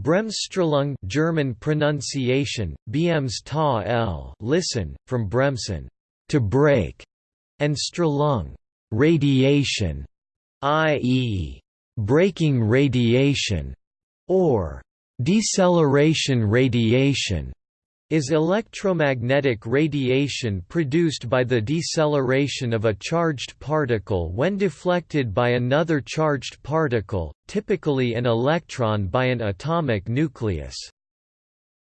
Bremsstrahlung German pronunciation, Bms ta l listen, from Bremsen to brake, and Strahlung radiation, i.e., braking radiation, or deceleration radiation is electromagnetic radiation produced by the deceleration of a charged particle when deflected by another charged particle, typically an electron by an atomic nucleus.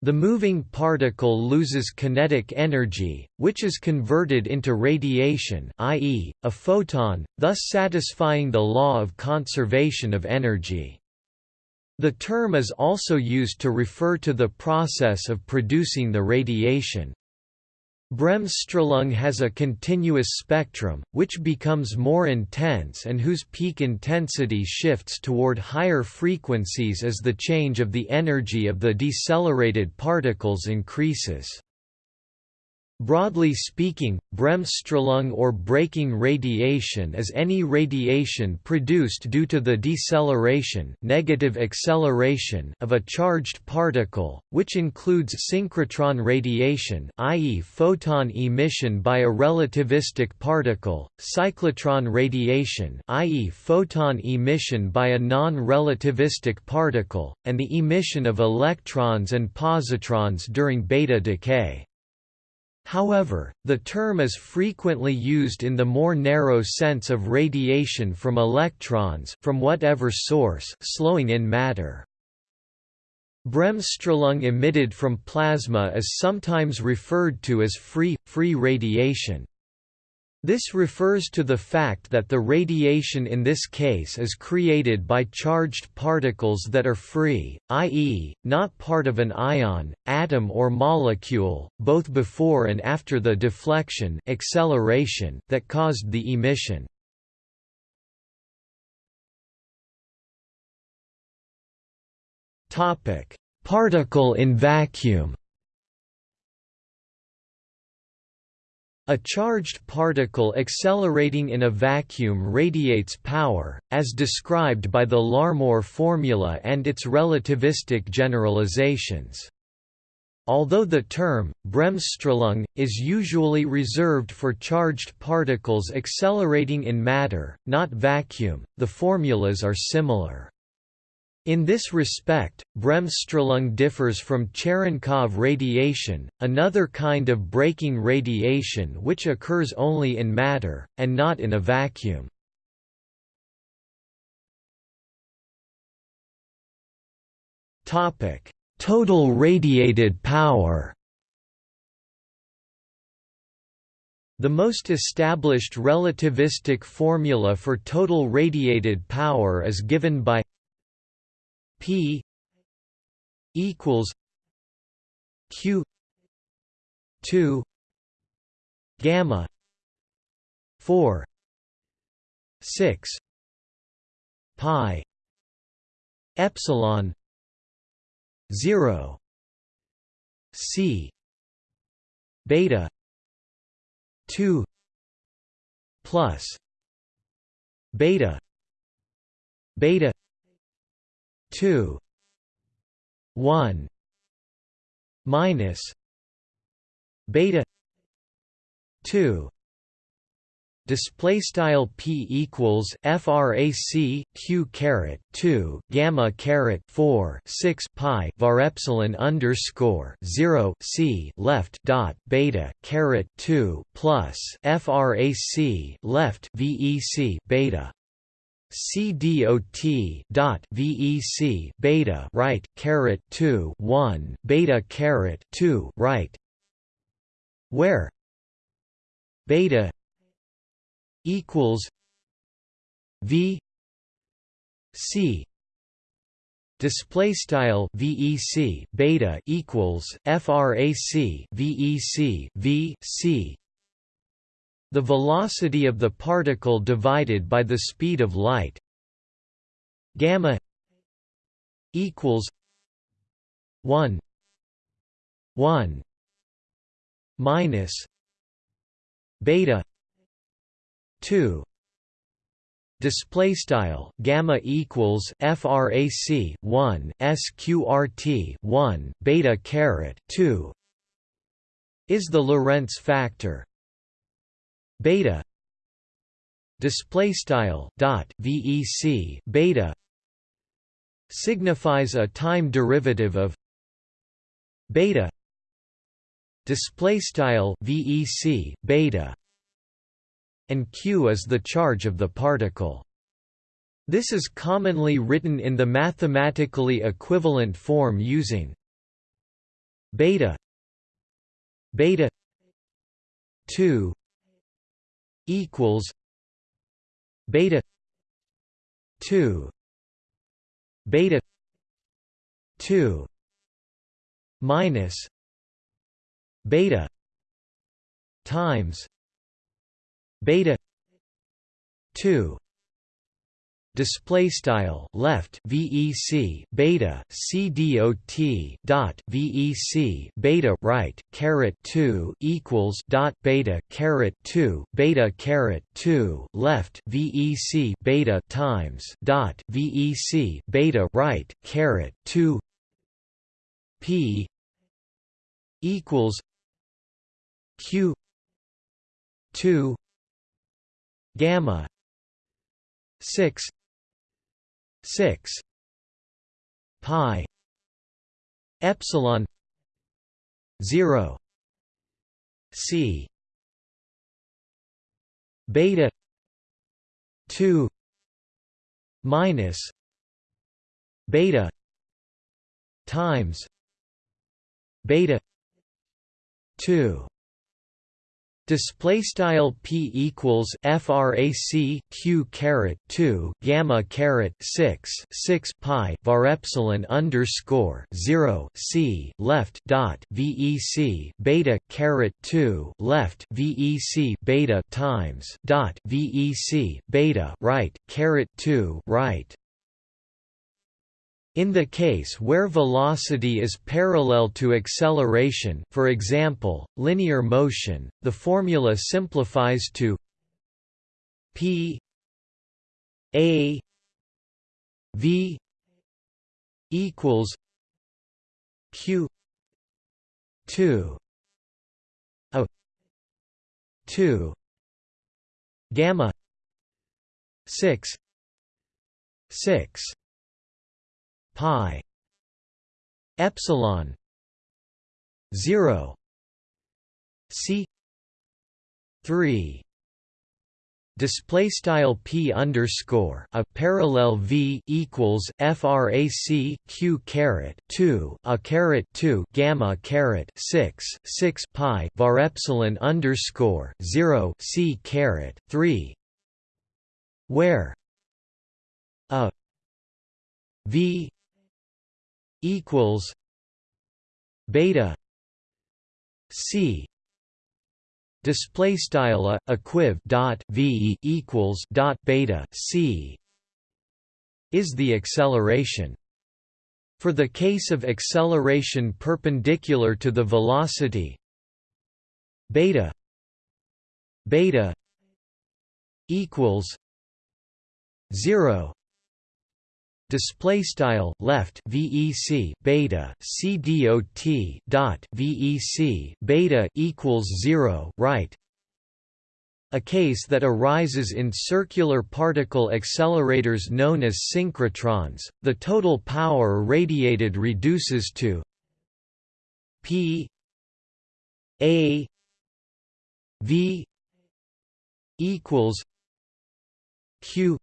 The moving particle loses kinetic energy, which is converted into radiation i.e., a photon, thus satisfying the law of conservation of energy. The term is also used to refer to the process of producing the radiation. Bremsstrahlung has a continuous spectrum, which becomes more intense and whose peak intensity shifts toward higher frequencies as the change of the energy of the decelerated particles increases. Broadly speaking, Bremsstrahlung or braking radiation is any radiation produced due to the deceleration, negative acceleration of a charged particle, which includes synchrotron radiation, i.e. photon emission by a relativistic particle, cyclotron radiation, i.e. photon emission by a non-relativistic particle, and the emission of electrons and positrons during beta decay. However, the term is frequently used in the more narrow sense of radiation from electrons from whatever source slowing in matter. Bremsstrahlung emitted from plasma is sometimes referred to as free, free radiation. This refers to the fact that the radiation in this case is created by charged particles that are free, i.e., not part of an ion, atom or molecule, both before and after the deflection acceleration that caused the emission. Particle in vacuum A charged particle accelerating in a vacuum radiates power, as described by the Larmor formula and its relativistic generalizations. Although the term, Bremsstrahlung, is usually reserved for charged particles accelerating in matter, not vacuum, the formulas are similar. In this respect, Bremsstrahlung differs from Cherenkov radiation, another kind of braking radiation which occurs only in matter, and not in a vacuum. Total radiated power The most established relativistic formula for total radiated power is given by P equals Q two gamma four six pi epsilon zero C beta two plus beta beta 2 1 minus beta 2 display style p equals frac q caret 2 gamma caret 4 6 pi var epsilon underscore 0 c left dot beta caret 2 plus frac left vec beta CDOT dot VEC beta right caret two one beta caret two right. Where? Beta equals V C. Display style VEC beta equals frac VEC V C the velocity of the particle divided by the speed of light. Gamma equals 1 1 minus beta 2 display style gamma equals frac 1 sqrt 1 beta caret 2 is the Lorentz factor beta. Display style dot vec beta signifies a time derivative of beta. Display style vec beta. And q is the charge of the particle. This is commonly written in the mathematically equivalent form using beta beta 2 equals beta 2 beta 2 minus beta times beta 2 display style left vec beta c dot dot vec beta right caret 2 equals dot beta caret 2 beta caret 2 left vec beta times dot vec beta right caret 2 p equals q 2 gamma 6 6 pi epsilon 0 c beta 2 minus beta times beta 2 Display style p equals frac q caret 2 gamma caret 6 6 pi var epsilon underscore 0 c left dot vec beta caret 2 left vec beta times dot vec beta right caret 2 right in the case where velocity is parallel to acceleration for example, linear motion, the formula simplifies to p a v equals q 2 a 2 gamma 6 6 pi epsilon 0 c 3 display style p underscore a parallel v equals frac q caret 2 a caret 2 gamma caret 6 6 pi var epsilon underscore 0 c caret 3 where a v equals beta c display style a equiv dot v equals dot beta c is the acceleration. For the case of acceleration perpendicular to the velocity beta beta equals 0 display style left vec beta c dot dot vec beta equals 0 right? A case that arises in circular particle accelerators known as synchrotrons. The total power radiated reduces to p a v equals q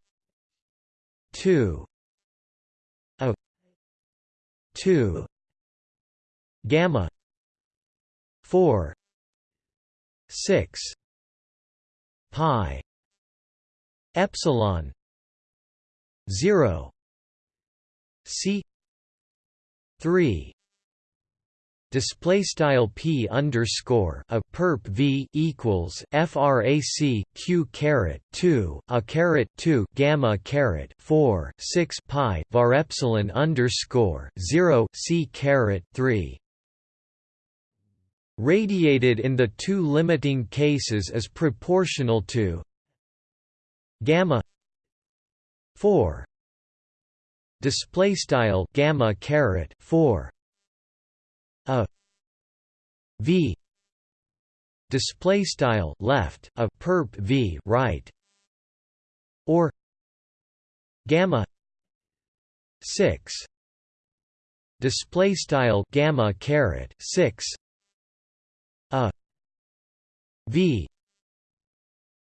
2 2 gamma. 4 6 pi. Epsilon. 0 c. 3 display style p underscore a perp v equals frac q caret 2 a caret 2 gamma caret 4 6 pi var epsilon underscore 0 c caret 3 radiated in the two limiting cases is proportional to gamma 4 display style gamma caret 4 a. V. Display style left a perp v right. Or gamma 6 display style gamma caret 6 a. V.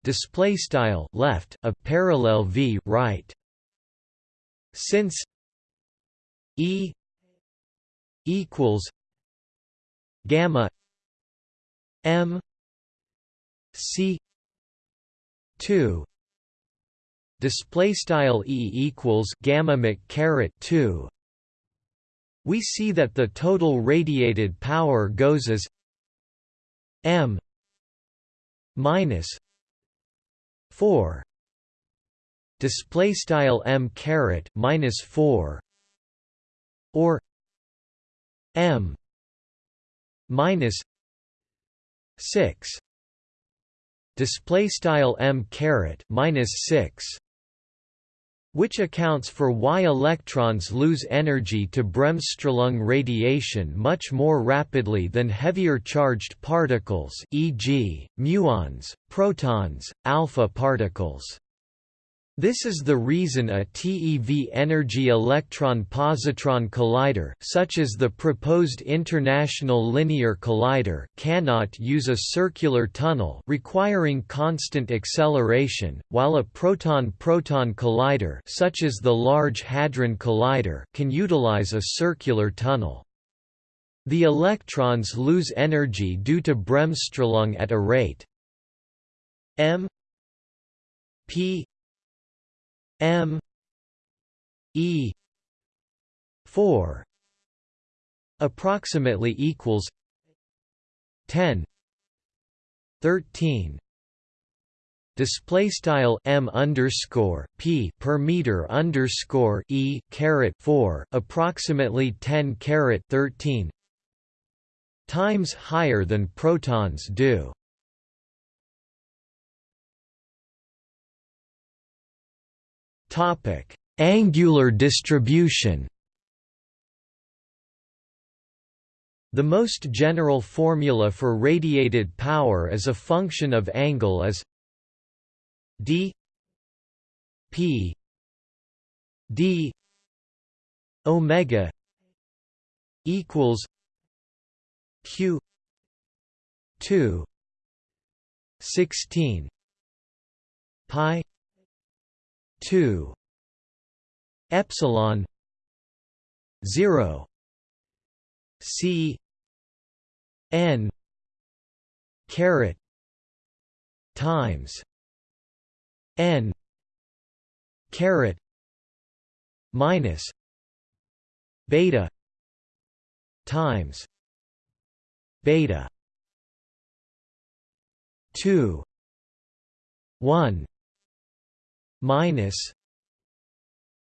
Display style left a parallel v right. Since e. equals gamma m c 2 display style e equals gamma mc caret 2 we see that the total radiated power goes as m minus 4 display style m caret minus 4 or m minus 6 display style m caret minus 6 which accounts for why electrons lose energy to Bremsstrahlung radiation much more rapidly than heavier charged particles e.g., muons, protons, alpha particles. This is the reason a TeV energy electron-positron collider such as the proposed International Linear Collider cannot use a circular tunnel requiring constant acceleration, while a proton-proton collider such as the Large Hadron Collider can utilize a circular tunnel. The electrons lose energy due to Bremsstrahlung at a rate m p M E four approximately equals ten thirteen display style m underscore p per meter underscore e caret 4 approximately 10 caret 13 times higher than protons do Topic: Angular distribution. The most general formula for radiated power as a function of angle is d p d omega equals q 2 16 pi 2 epsilon 0 c n caret times n caret minus beta times beta 2 1 minus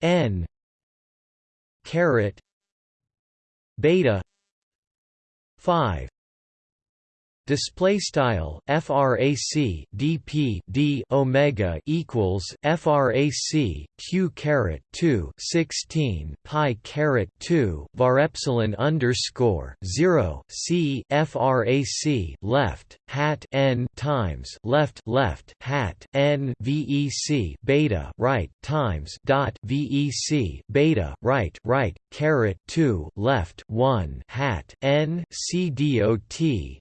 n caret beta 5 display style frac dp d omega equals frac q caret 2 16 pi caret 2 var epsilon underscore 0 c frac left hat n times left left hat n vec beta right times dot vec beta right right caret 2 left 1 hat n c dot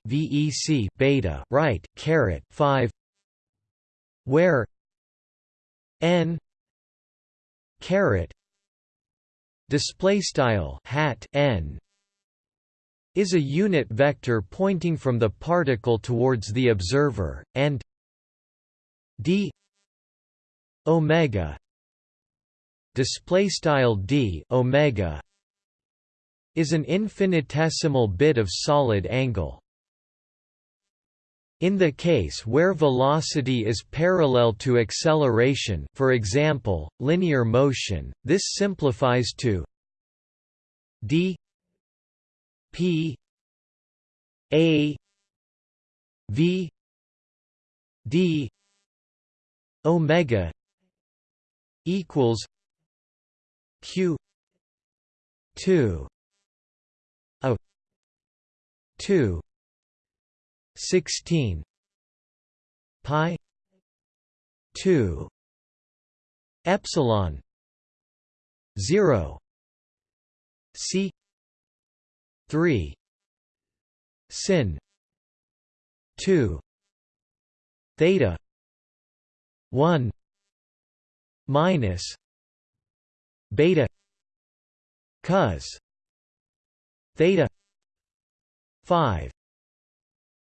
vec BC beta right caret 5 where? N. Caret. Display style hat n. Is a unit vector pointing from the particle towards the observer and d. Omega. Display style d omega is an infinitesimal bit of solid angle in the case where velocity is parallel to acceleration for example, linear motion, this simplifies to d p a v d omega equals q 2 a 2 16 pi 2 epsilon 0 c 3 sin 2 theta 1 minus beta cos theta 5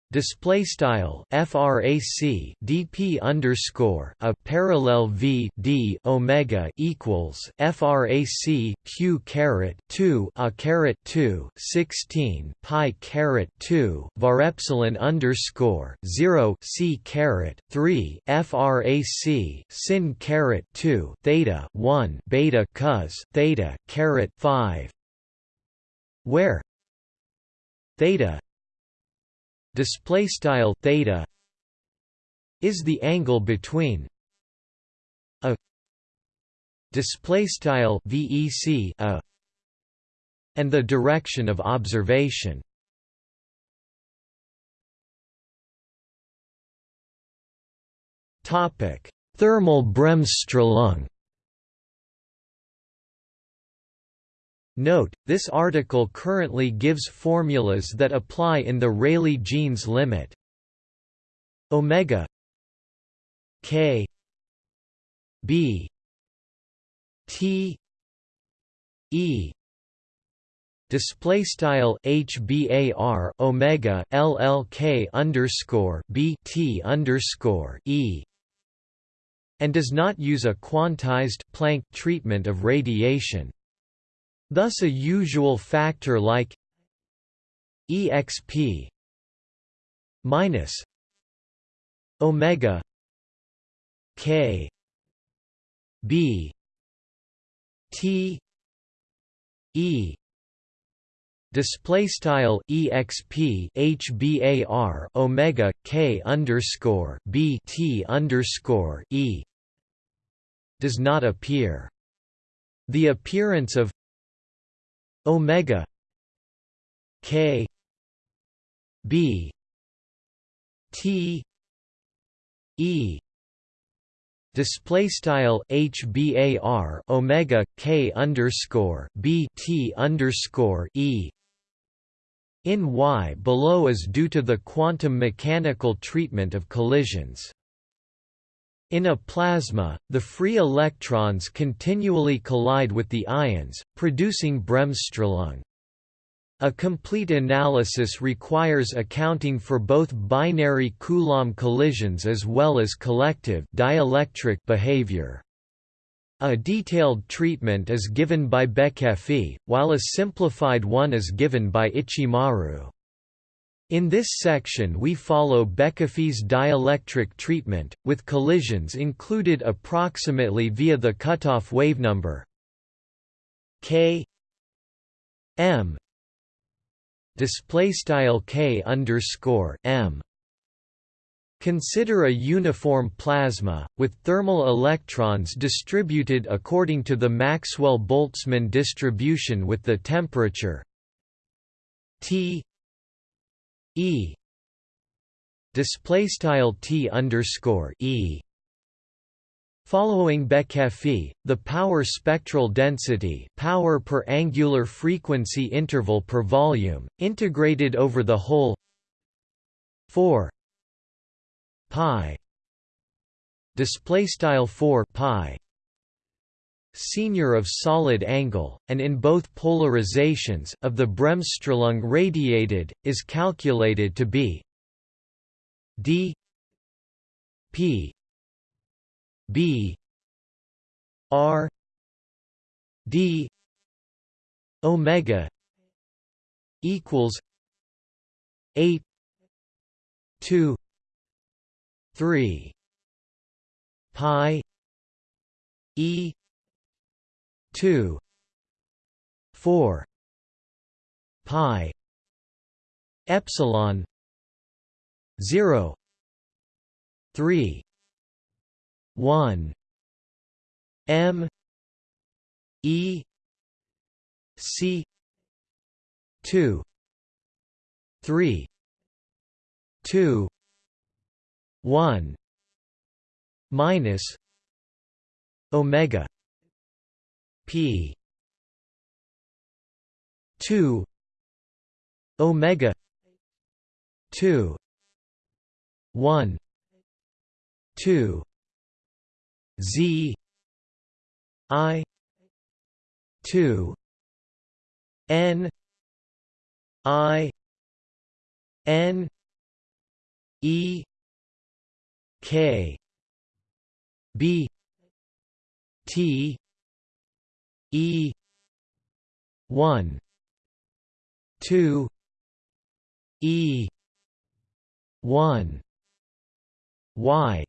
Display style frac dp underscore a parallel v d omega equals frac q caret two a caret two sixteen pi caret two var epsilon underscore zero c caret three frac sin caret two theta one beta cos theta caret five where theta display style theta is the angle between a display style vec a and the direction of observation. Topic thermal bremsstrahlung Note, this article currently gives formulas that apply in the Rayleigh-Jeans limit. Omega k b t e display style hbar omega llk underscore b t underscore e and does not use a quantized Planck treatment of radiation Thus a usual factor like exp minus omega k b t e display style exp hbar omega k underscore b t underscore e does not appear. The appearance of omega k b t e display style hbar omega k underscore b t underscore e in y below is due to the quantum mechanical treatment of collisions in a plasma, the free electrons continually collide with the ions, producing Bremsstrahlung. A complete analysis requires accounting for both binary Coulomb collisions as well as collective dielectric behavior. A detailed treatment is given by Bekefi, while a simplified one is given by Ichimaru. In this section we follow Bekefi's dielectric treatment, with collisions included approximately via the cutoff wavenumber k m display style k underscore m. Consider a uniform plasma, with thermal electrons distributed according to the Maxwell-Boltzmann distribution with the temperature T E. Display style T underscore E. Following Bekefi, the power spectral density power per angular frequency interval per volume, integrated over the whole. 4 pi. Display style 4 pi senior of solid angle, and in both polarizations of the Bremsstrahlung radiated, is calculated to be d p b r d omega equals 8 2 3 pi e 2 4 pi epsilon 0 3 1 m e c 2 3 2 1 minus Omega P. two. Omega two. one. two. Z. I. two. N. I. N. E. K. B. T E one two E one Y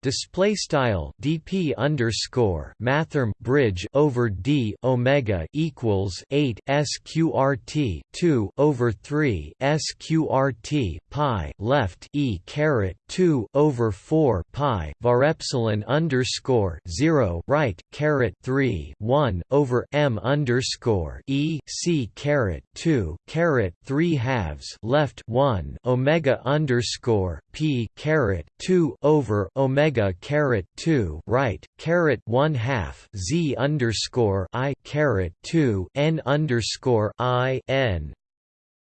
display style dp underscore mathrm bridge over d omega equals 8 sqrt 2 over 3 sqrt pi left e caret 2 over 4 pi var epsilon underscore 0 right caret 3 1 over m underscore e c caret 2 caret 3 halves left 1 omega underscore p caret 2 over omega caret two right caret one half z underscore i caret two n underscore i n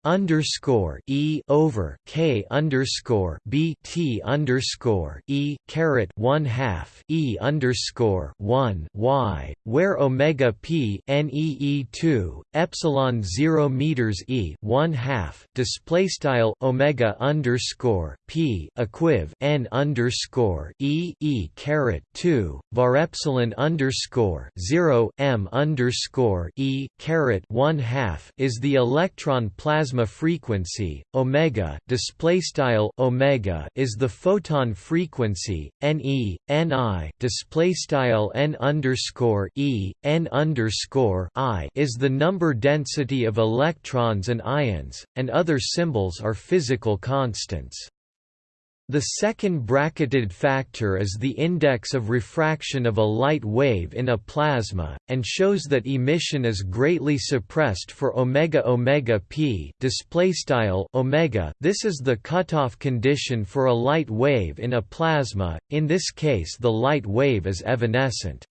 underscore e over k underscore b t underscore e caret one half e underscore one y, where omega p n e e two epsilon zero meters e one half display style omega underscore p equiv n underscore e e caret two var epsilon underscore zero m underscore e caret one half is the electron plasma plasma frequency omega display style omega is the photon frequency ne ni display style n underscore e n underscore i is the number density of electrons and ions and other symbols are physical constants the second bracketed factor is the index of refraction of a light wave in a plasma, and shows that emission is greatly suppressed for omega omega p displaystyle omega. This is the cutoff condition for a light wave in a plasma. In this case, the light wave is evanescent.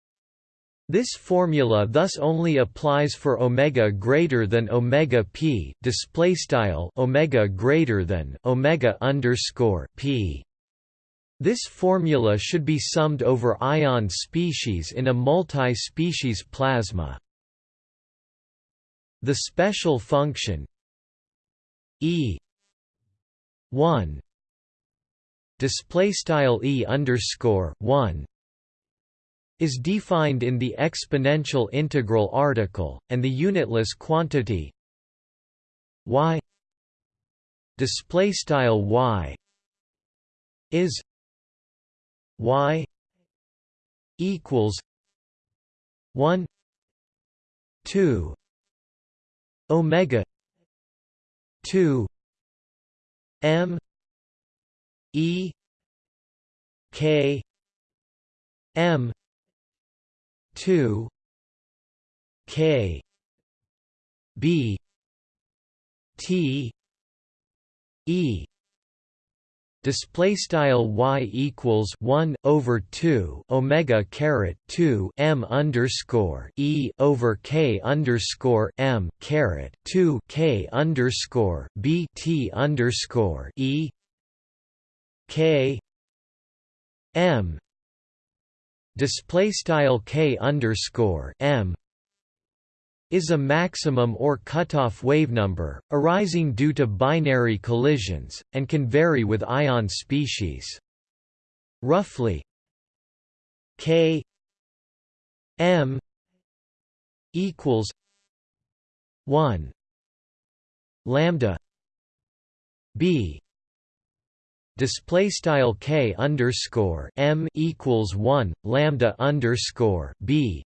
This formula thus only applies for omega greater than omega p display style omega greater than omega underscore p. This formula should be summed over ion species in a multi-species plasma. The special function e 1 display style e underscore 1 is defined in the exponential integral article, and the unitless quantity y display style y is y equals 1 2 omega 2 m e k m two K B T E display style y equals 1 over 2 omega caret 2 m underscore e over k underscore m caret 2 k underscore b t underscore e k m display style k underscore m is a maximum or cutoff wavenumber, arising due to binary collisions, and can vary with ion species. Roughly k m equals 1 lambda b display style k underscore m equals one lambda underscore b.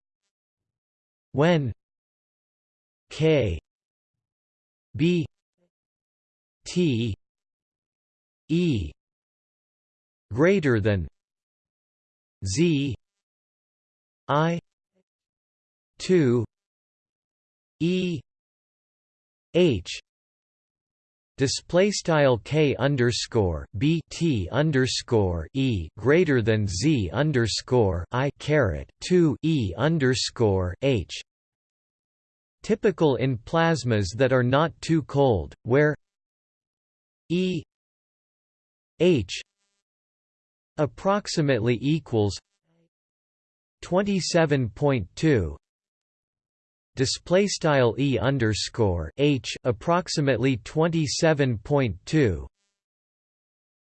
When k b t e greater than z i two E H display style k underscore b t underscore e greater than z underscore i caret 2 e underscore h. Typical in plasmas that are not too cold where e h approximately equals 27.2 display style e underscore h approximately 27.2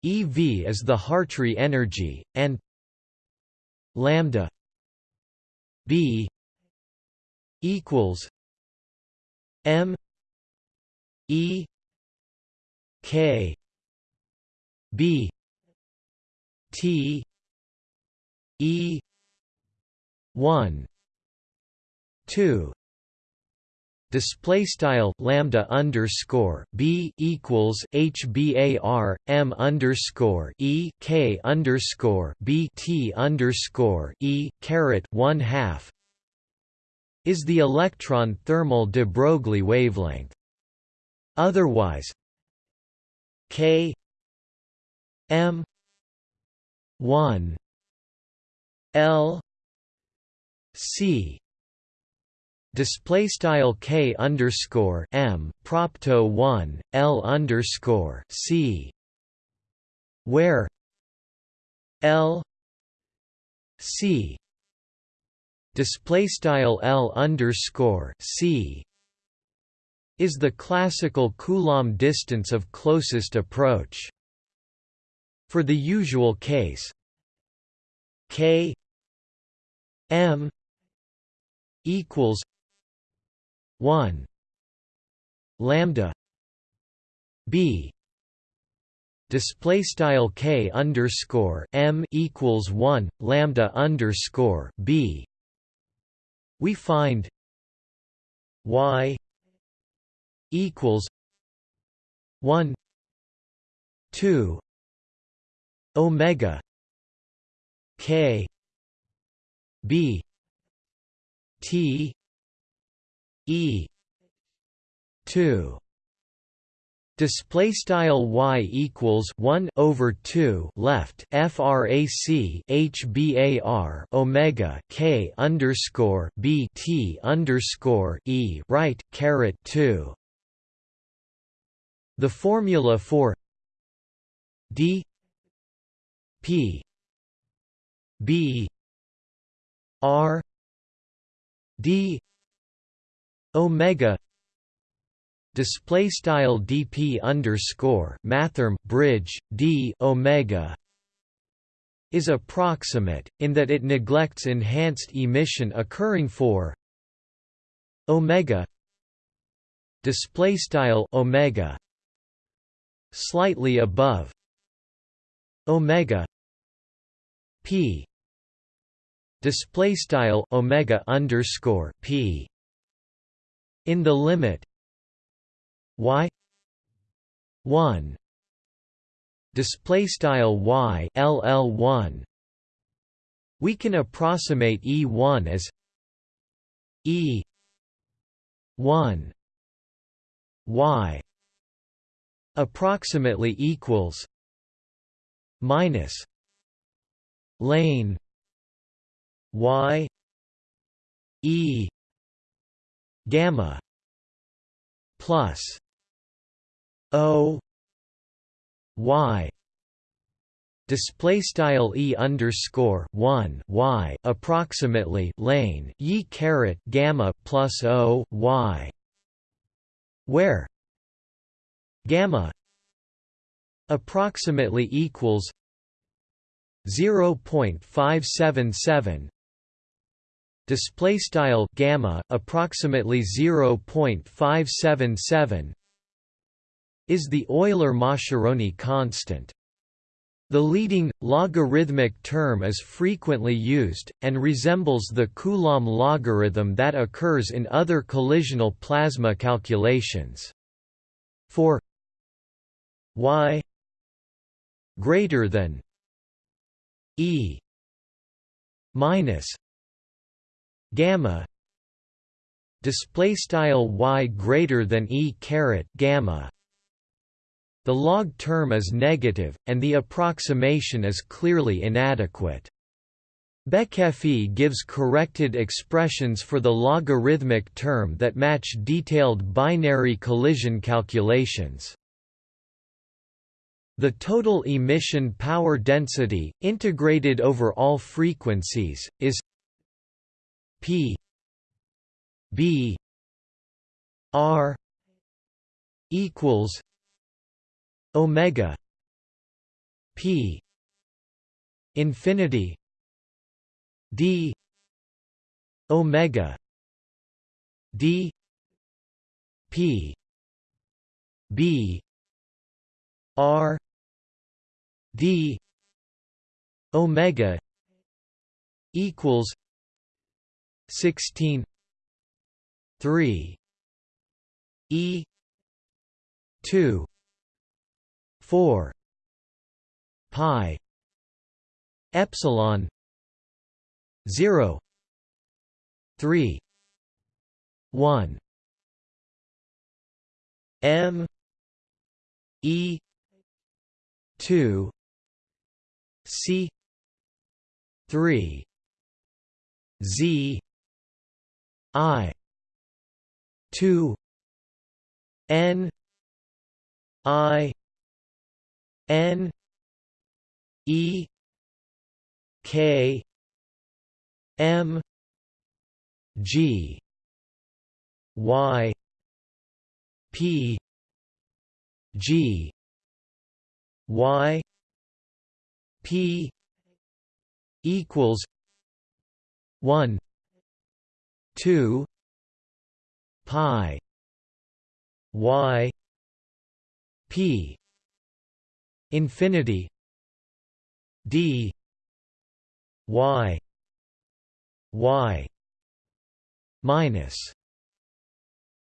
ev is the hartree energy and lambda b equals m e k b t e 1 2 display style lambda underscore b equals hbar m underscore e k underscore b t underscore e caret one half is the electron thermal de Broglie wavelength. Otherwise, k m 1 l c display style k underscore m propto 1 l underscore c where l c display style l underscore c is the classical Coulomb distance of closest approach. For the usual case, k m equals 1 lambda b display style k underscore m equals 1 lambda underscore b. We find y equals 1 2 omega k b t E. two. Display style y equals 1 over 2 left frac hbar omega k underscore b t underscore e right caret 2 the formula for d p b r d omega display style dp underscore mathrm bridge d omega is approximate in that it neglects enhanced emission occurring for omega display style omega slightly above omega p display style omega underscore p in the limit. Y. 1 display style y ll1 we can approximate e1 as e 1 y approximately equals minus lane y e gamma plus o y display style e underscore one y approximately lane y caret gamma plus o y where gamma approximately equals 0.577 display style gamma approximately 0.577 is the Euler-Mascheroni constant. The leading, logarithmic term is frequently used, and resembles the Coulomb logarithm that occurs in other collisional plasma calculations. For y greater than e minus gamma display style y greater than e caret gamma the log term is negative and the approximation is clearly inadequate Bekefi gives corrected expressions for the logarithmic term that match detailed binary collision calculations. The total emission power density, integrated over all frequencies, is P B R equals Omega P infinity d omega d p b r d omega equals 16 3 e 2 4 pi epsilon 0 3 1 m e 2 c 3 z i 2 n i n e k M G Y P G Y P equals one two pi Y P infinity D Y y minus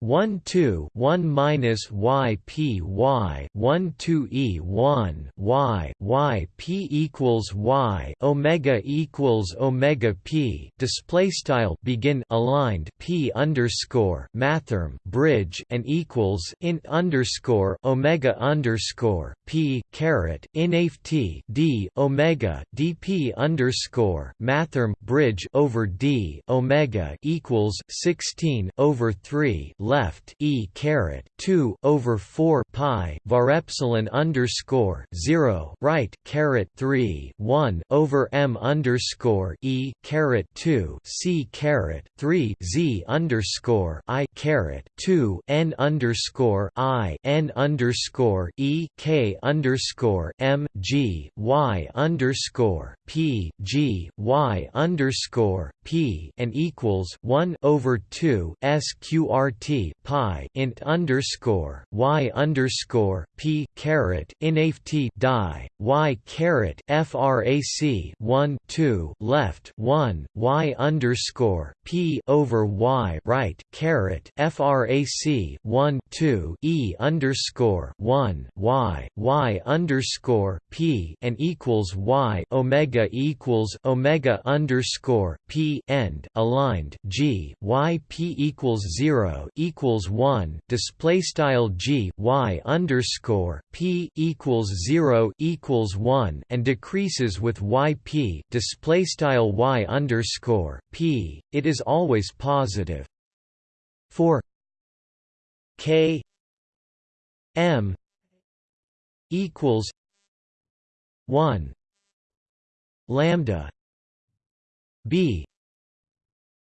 1 2 1 minus y p y 1 2 e 1 y y p equals y omega equals omega p display style begin aligned p underscore mathrm bridge and equals in underscore omega underscore p caret inaf t d omega dp underscore mathrm bridge over d omega equals 16 over 3 left e caret 2 over 4 pi var epsilon underscore 0 right caret 3 1 over m underscore e caret 2 c caret 3 z underscore i caret 2 n underscore i n underscore e k underscore m g y underscore p g y underscore p and equals 1 over 2 sqrt pi int underscore y underscore p caret inft die y caret frac 1 2 left 1 y underscore p over y right caret frac 1 2 e underscore 1 y y underscore p and equals y omega equals omega underscore p end aligned g y p equals 0 equals 1 display style g y underscore p equals 0 equals 1 and decreases with y p display style y underscore p. It is always positive. For k m equals 1 lambda b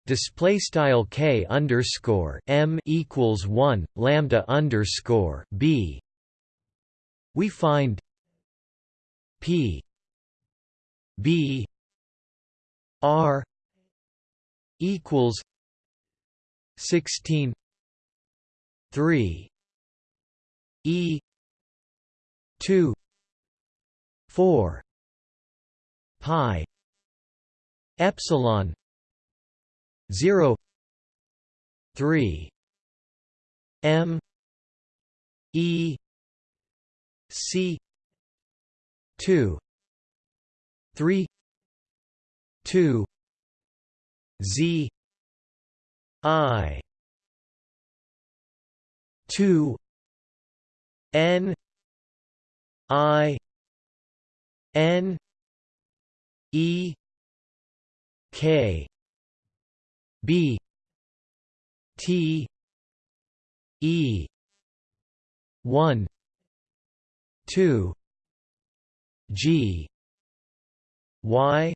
display style k underscore m equals one lambda underscore b. We find p b r equals sixteen three e two four pi epsilon 0 3 m e c 2 3 2 z i 2 n i n e k b t e 1 2 g y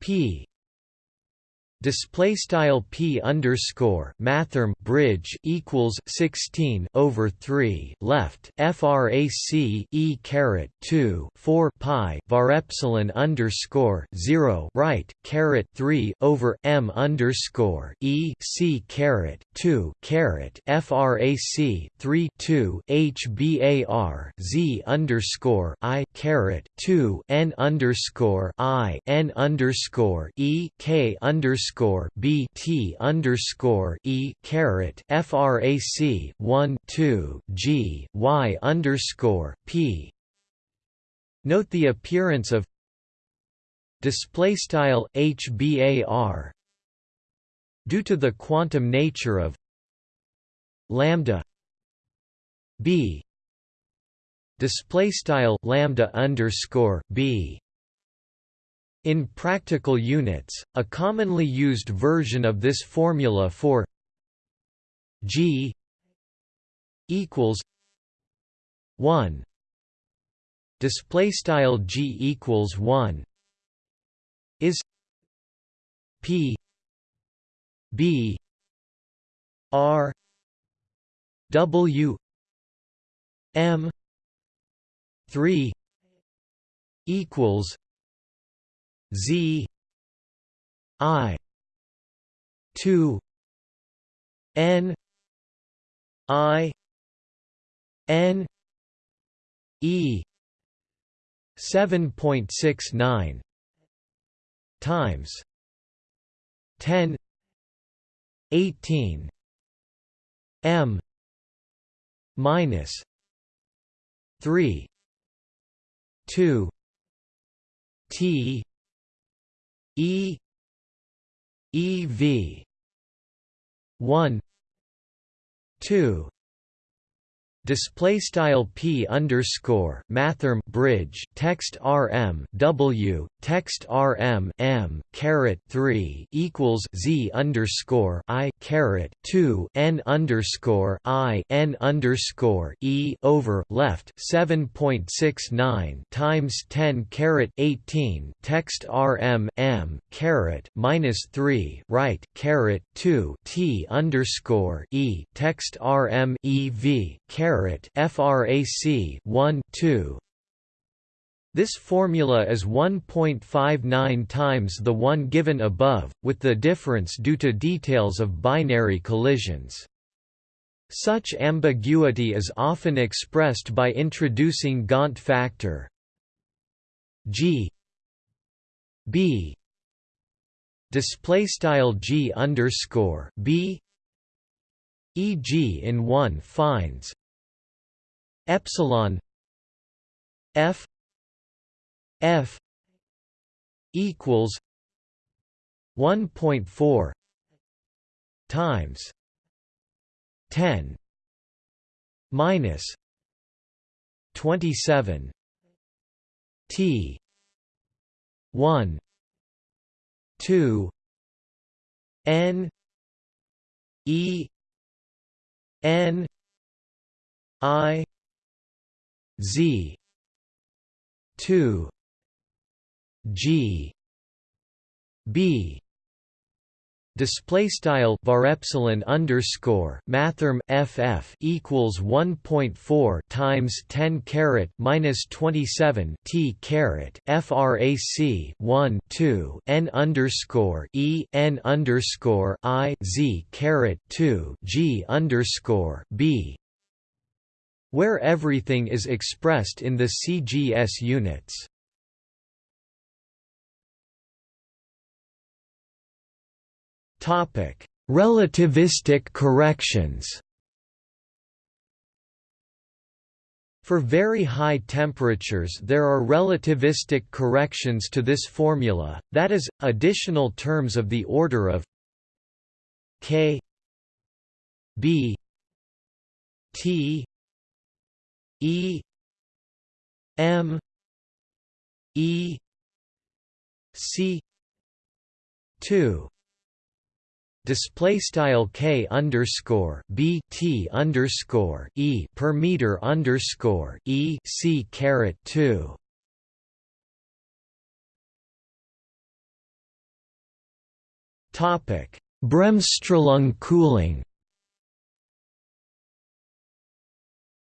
p display style p underscore mathrm bridge equals 16 over 3 left frac e caret 2 4 pi var epsilon underscore 0 right caret 3 over m underscore e c caret 2 caret frac 3 2 h bar z underscore i caret 2 n underscore i n underscore e k underscore underscore B T underscore E caret FRAC one two G Y underscore P. Note the appearance of display style HBAR due to the quantum nature of lambda B. Display style lambda underscore B in practical units, a commonly used version of this formula for g equals 1 display style g equals 1 is p b r w m 3 equals Z I two N I N E seven point six nine times ten eighteen M minus three two T E E V one two display style p underscore mathrm bridge text rm w text rm m caret 3 equals z underscore i caret 2 n underscore i n underscore e over left 7.69 times 10 caret 18 text rm m caret minus 3 right caret 2 t underscore e text rm ev caret caret frac 1 2 this formula is 1.59 times the one given above, with the difference due to details of binary collisions. Such ambiguity is often expressed by introducing Gaunt factor g b display style g underscore b e.g. in one finds epsilon f f equals 1.4 times 10 minus 27 t 1 2 n e n i Z. two. G. B. Display style var epsilon underscore mathrm ff equals 1.4 times 10 caret minus 27 t caret frac 1 2 n underscore e n underscore i z caret 2 g underscore b where everything is expressed in the CGS units. Topic: Relativistic corrections. For very high temperatures there are relativistic corrections to this formula, that is, additional terms of the order of k b T E M E C two display style k underscore b t underscore e per meter underscore e c caret two. Topic: Bremsstrahlung cooling.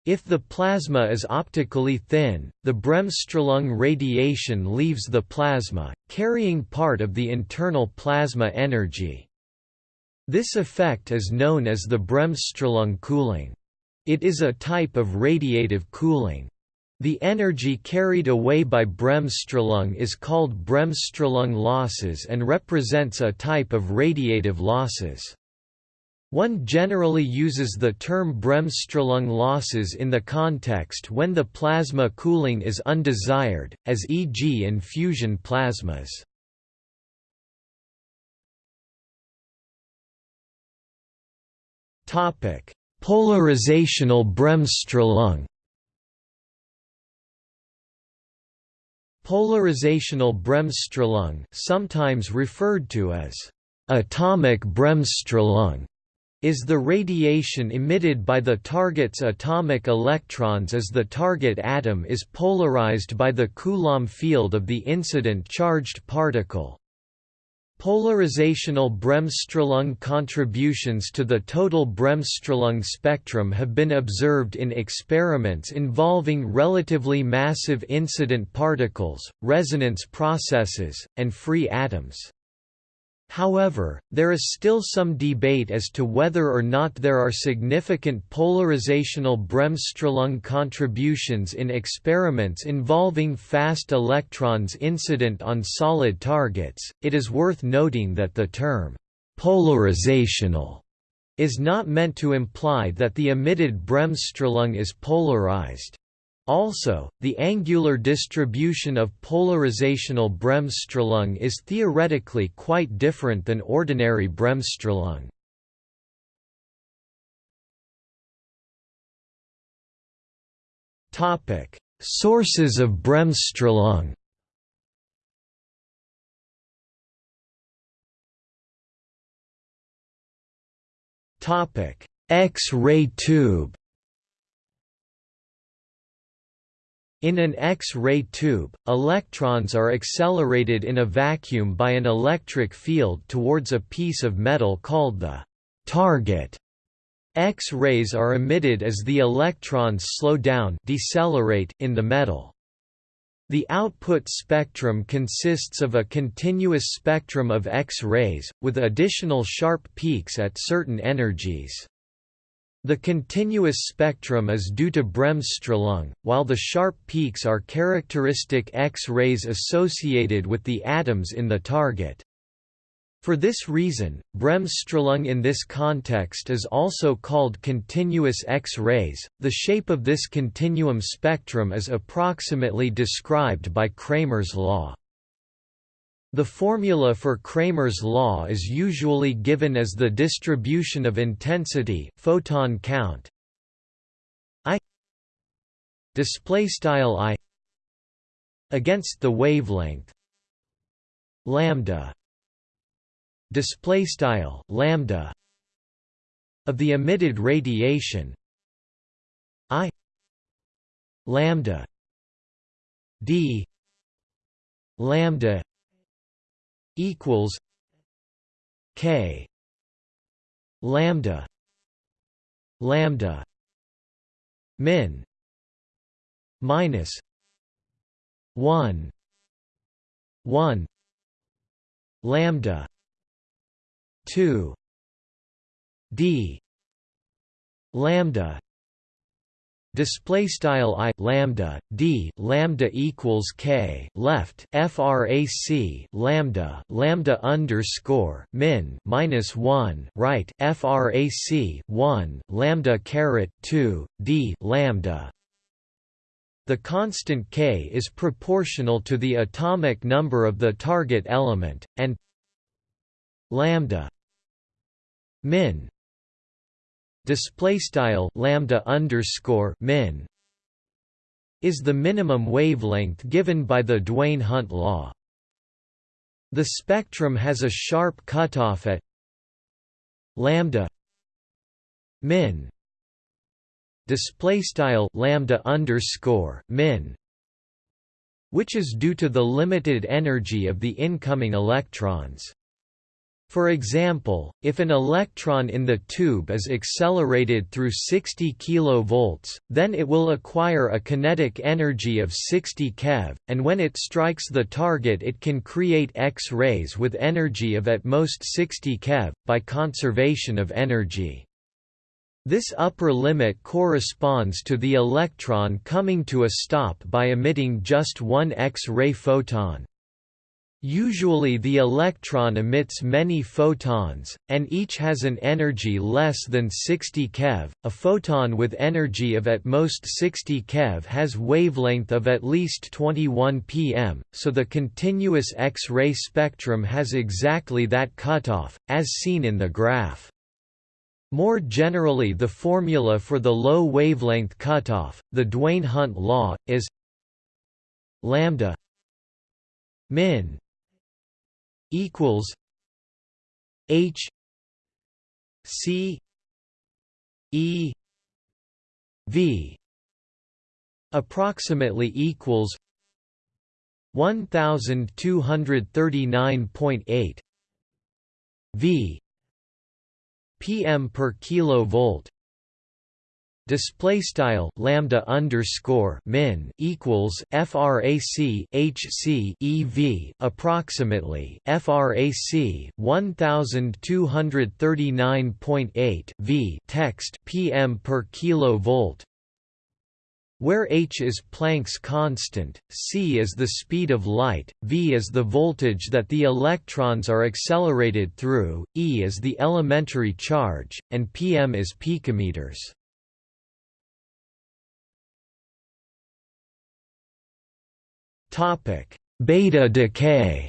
If the plasma is optically thin, the Bremsstrahlung radiation leaves the plasma, carrying part of the internal plasma energy. This effect is known as the Bremsstrahlung cooling. It is a type of radiative cooling. The energy carried away by Bremsstrahlung is called Bremsstrahlung losses and represents a type of radiative losses. One generally uses the term Bremsstrahlung losses in the context when the plasma cooling is undesired, as e.g. in fusion plasmas. Polarizational Bremsstrahlung Polarizational Bremsstrahlung sometimes referred to as atomic Bremsstrahlung is the radiation emitted by the target's atomic electrons as the target atom is polarized by the Coulomb field of the incident charged particle. Polarizational Bremsstrahlung contributions to the total Bremsstrahlung spectrum have been observed in experiments involving relatively massive incident particles, resonance processes, and free atoms. However, there is still some debate as to whether or not there are significant polarizational Bremsstrahlung contributions in experiments involving fast electrons incident on solid targets. It is worth noting that the term polarizational is not meant to imply that the emitted Bremsstrahlung is polarized. Also, the angular distribution of polarizational Bremsstrahlung is theoretically quite different than ordinary Bremsstrahlung. Topic: Sources of Bremsstrahlung. Topic: X-ray tube. In an X-ray tube, electrons are accelerated in a vacuum by an electric field towards a piece of metal called the target. X-rays are emitted as the electrons slow down decelerate in the metal. The output spectrum consists of a continuous spectrum of X-rays, with additional sharp peaks at certain energies. The continuous spectrum is due to Bremsstrahlung, while the sharp peaks are characteristic X-rays associated with the atoms in the target. For this reason, Bremsstrahlung in this context is also called continuous X-rays. The shape of this continuum spectrum is approximately described by Kramers' law. The formula for Kramers' law is usually given as the distribution of intensity photon count I display style I against the wavelength lambda display style lambda of the emitted radiation I lambda d lambda equals K lambda lambda min minus 1 1 lambda 2 d lambda display style i lambda d lambda equals k left frac lambda lambda underscore min minus 1 right frac 1 lambda caret 2 d lambda. The constant k is proportional to the atomic number of the target element and lambda min display style lambda underscore min is the minimum wavelength given by the Duane-Hunt law. The spectrum has a sharp cutoff at lambda min display style lambda underscore min which is due to the limited energy of the incoming electrons. For example, if an electron in the tube is accelerated through 60 kV, then it will acquire a kinetic energy of 60 keV, and when it strikes the target it can create X-rays with energy of at most 60 keV, by conservation of energy. This upper limit corresponds to the electron coming to a stop by emitting just one X-ray photon. Usually the electron emits many photons, and each has an energy less than 60 keV. A photon with energy of at most 60 keV has wavelength of at least 21 pm, so the continuous X-ray spectrum has exactly that cutoff, as seen in the graph. More generally the formula for the low wavelength cutoff, the Duane-Hunt law, is lambda min equals H C E V approximately equals 1239.8 V PM per kilovolt display style lambda underscore min equals frac hc ev approximately frac 1239.8 v text pm per kilovolt where h is Planck's constant, c is the speed of light, v is the voltage that the electrons are accelerated through, e is the elementary charge, and pm is picometers. Topic: Beta decay.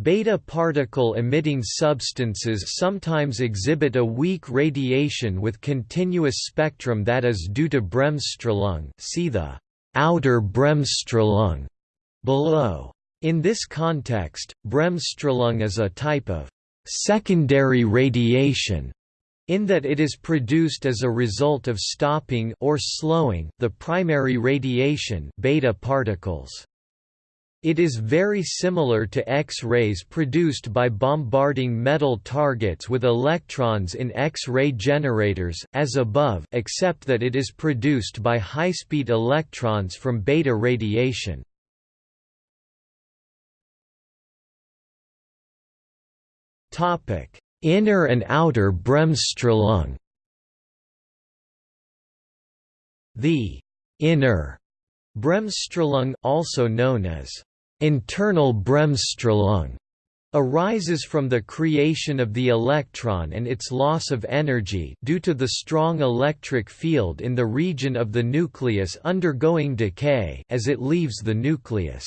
Beta particle emitting substances sometimes exhibit a weak radiation with continuous spectrum that is due to Bremsstrahlung. See the outer Bremsstrahlung below. In this context, Bremsstrahlung is a type of secondary radiation in that it is produced as a result of stopping or slowing the primary radiation beta particles. It is very similar to X-rays produced by bombarding metal targets with electrons in X-ray generators as above except that it is produced by high-speed electrons from beta radiation. Topic: Inner and outer Bremsstrahlung The inner Bremsstrahlung also known as internal Bremsstrahlung arises from the creation of the electron and its loss of energy due to the strong electric field in the region of the nucleus undergoing decay as it leaves the nucleus.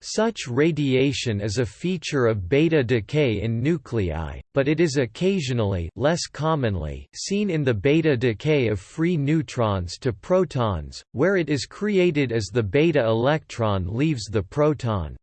Such radiation is a feature of beta decay in nuclei, but it is occasionally less commonly seen in the beta decay of free neutrons to protons, where it is created as the beta electron leaves the proton.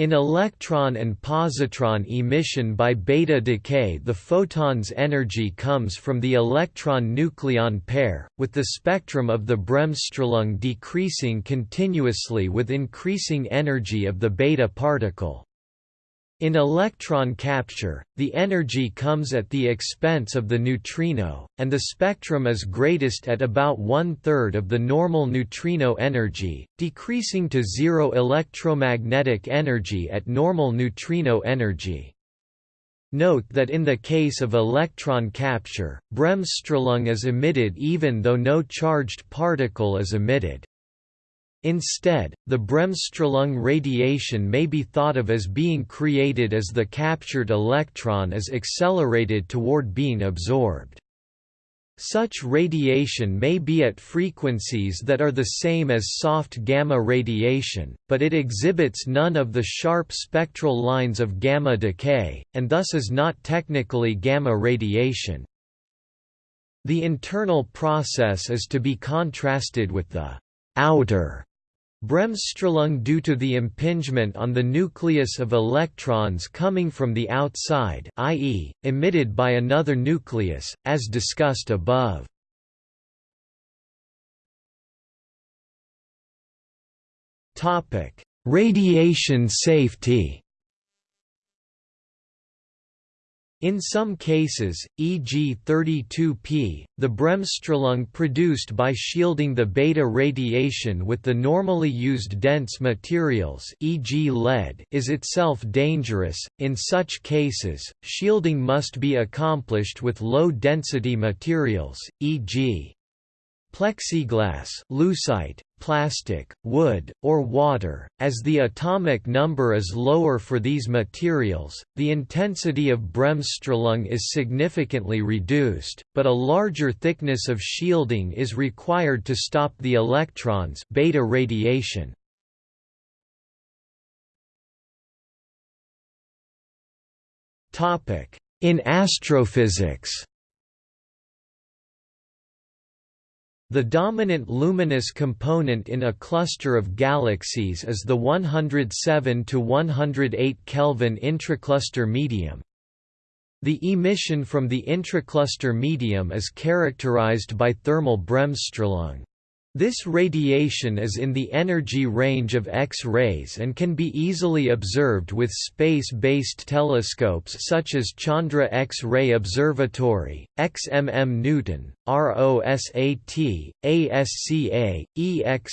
In electron and positron emission by beta decay the photon's energy comes from the electron-nucleon pair, with the spectrum of the Bremsstrahlung decreasing continuously with increasing energy of the beta particle. In electron capture, the energy comes at the expense of the neutrino, and the spectrum is greatest at about one-third of the normal neutrino energy, decreasing to zero electromagnetic energy at normal neutrino energy. Note that in the case of electron capture, Bremsstrahlung is emitted even though no charged particle is emitted. Instead, the Bremsstrahlung radiation may be thought of as being created as the captured electron is accelerated toward being absorbed. Such radiation may be at frequencies that are the same as soft gamma radiation, but it exhibits none of the sharp spectral lines of gamma decay, and thus is not technically gamma radiation. The internal process is to be contrasted with the outer Bremsstrahlung due to the impingement on the nucleus of electrons coming from the outside i.e., emitted by another nucleus, as discussed above. Radiation safety In some cases, e.g. 32P, the Bremsstrahlung produced by shielding the beta radiation with the normally used dense materials e.g. lead is itself dangerous. In such cases, shielding must be accomplished with low-density materials, e.g plexiglass lucite, plastic, wood, or water. As the atomic number is lower for these materials, the intensity of Bremsstrahlung is significantly reduced, but a larger thickness of shielding is required to stop the electrons beta radiation. In astrophysics The dominant luminous component in a cluster of galaxies is the 107 to 108 Kelvin intracluster medium. The emission from the intracluster medium is characterized by thermal Bremsstrahlung. This radiation is in the energy range of X-rays and can be easily observed with space-based telescopes such as Chandra X-ray Observatory, XMM Newton, ROSAT, ASCA, EXOSAT,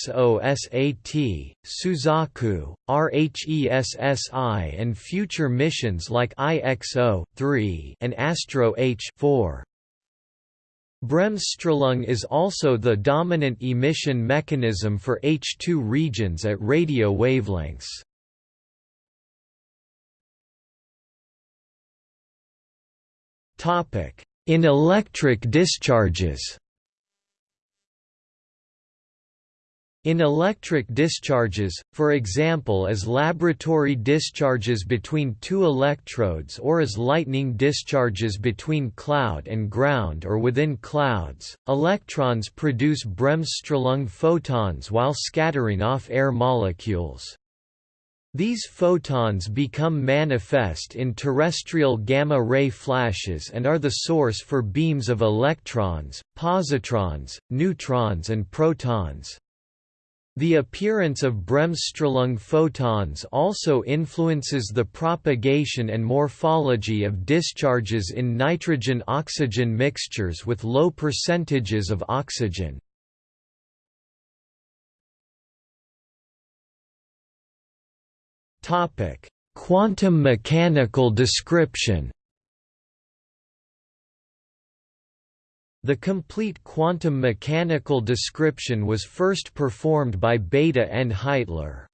Suzaku, RHESSI and future missions like IXO 3 and Astro H 4. Bremsstrahlung is also the dominant emission mechanism for H2 regions at radio wavelengths. In electric discharges In electric discharges, for example as laboratory discharges between two electrodes or as lightning discharges between cloud and ground or within clouds, electrons produce Bremsstrahlung photons while scattering off air molecules. These photons become manifest in terrestrial gamma-ray flashes and are the source for beams of electrons, positrons, neutrons and protons. The appearance of Bremsstrahlung photons also influences the propagation and morphology of discharges in nitrogen-oxygen mixtures with low percentages of oxygen. Quantum mechanical description The complete quantum mechanical description was first performed by Bethe and Heitler.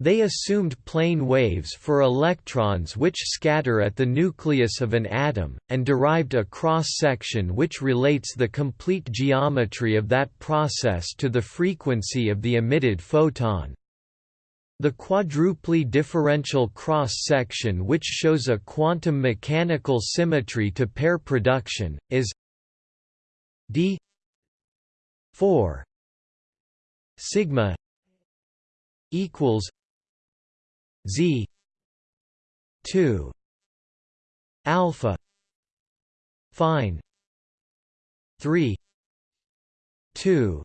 They assumed plane waves for electrons which scatter at the nucleus of an atom, and derived a cross-section which relates the complete geometry of that process to the frequency of the emitted photon. The quadruply differential cross-section which shows a quantum mechanical symmetry to pair production, is d 4 sigma equals z 2 alpha fine 3 2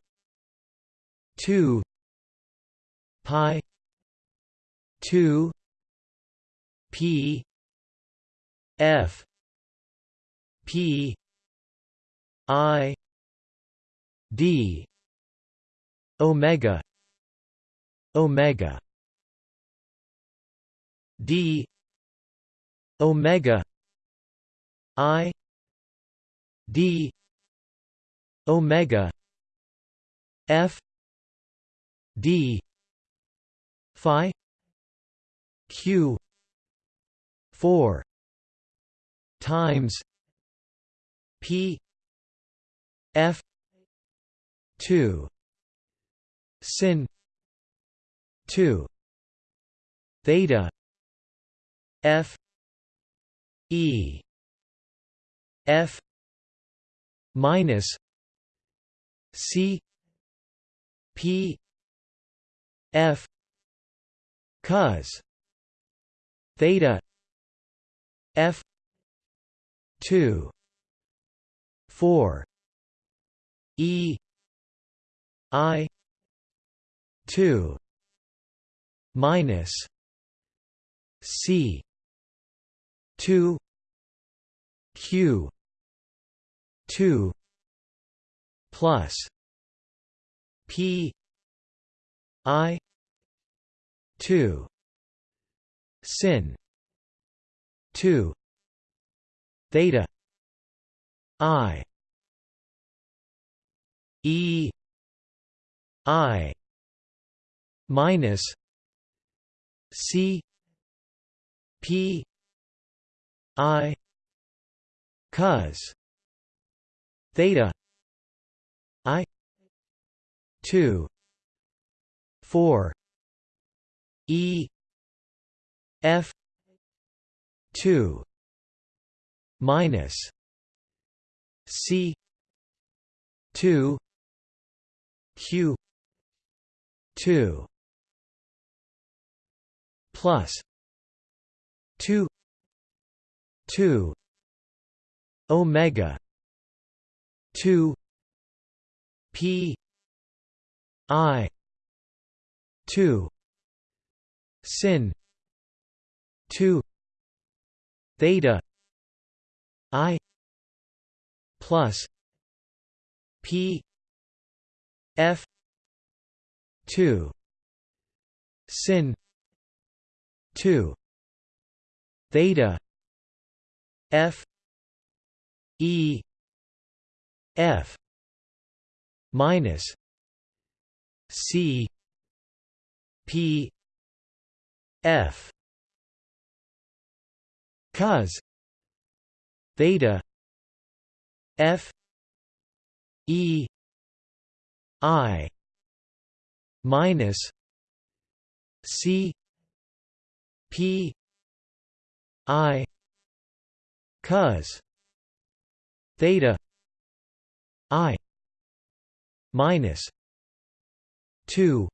2 pi 2 p f p I D. Omega. Omega. D. Omega. I. D. Omega. F. D. Phi. Q. Four. Times. P. F 2 sin 2 theta f e f minus c p f cos theta f 2 4 e i 2 minus c 2 q 2 plus p i 2 sin 2 theta i e i minus c p i cos theta i 2 4 e f 2 minus c 2 q 2 plus 2 2 omega 2 p i 2 sin 2 theta i plus p f 2 sin 2 theta f e f minus c p f cos theta f e i minus c p i cos theta i minus 2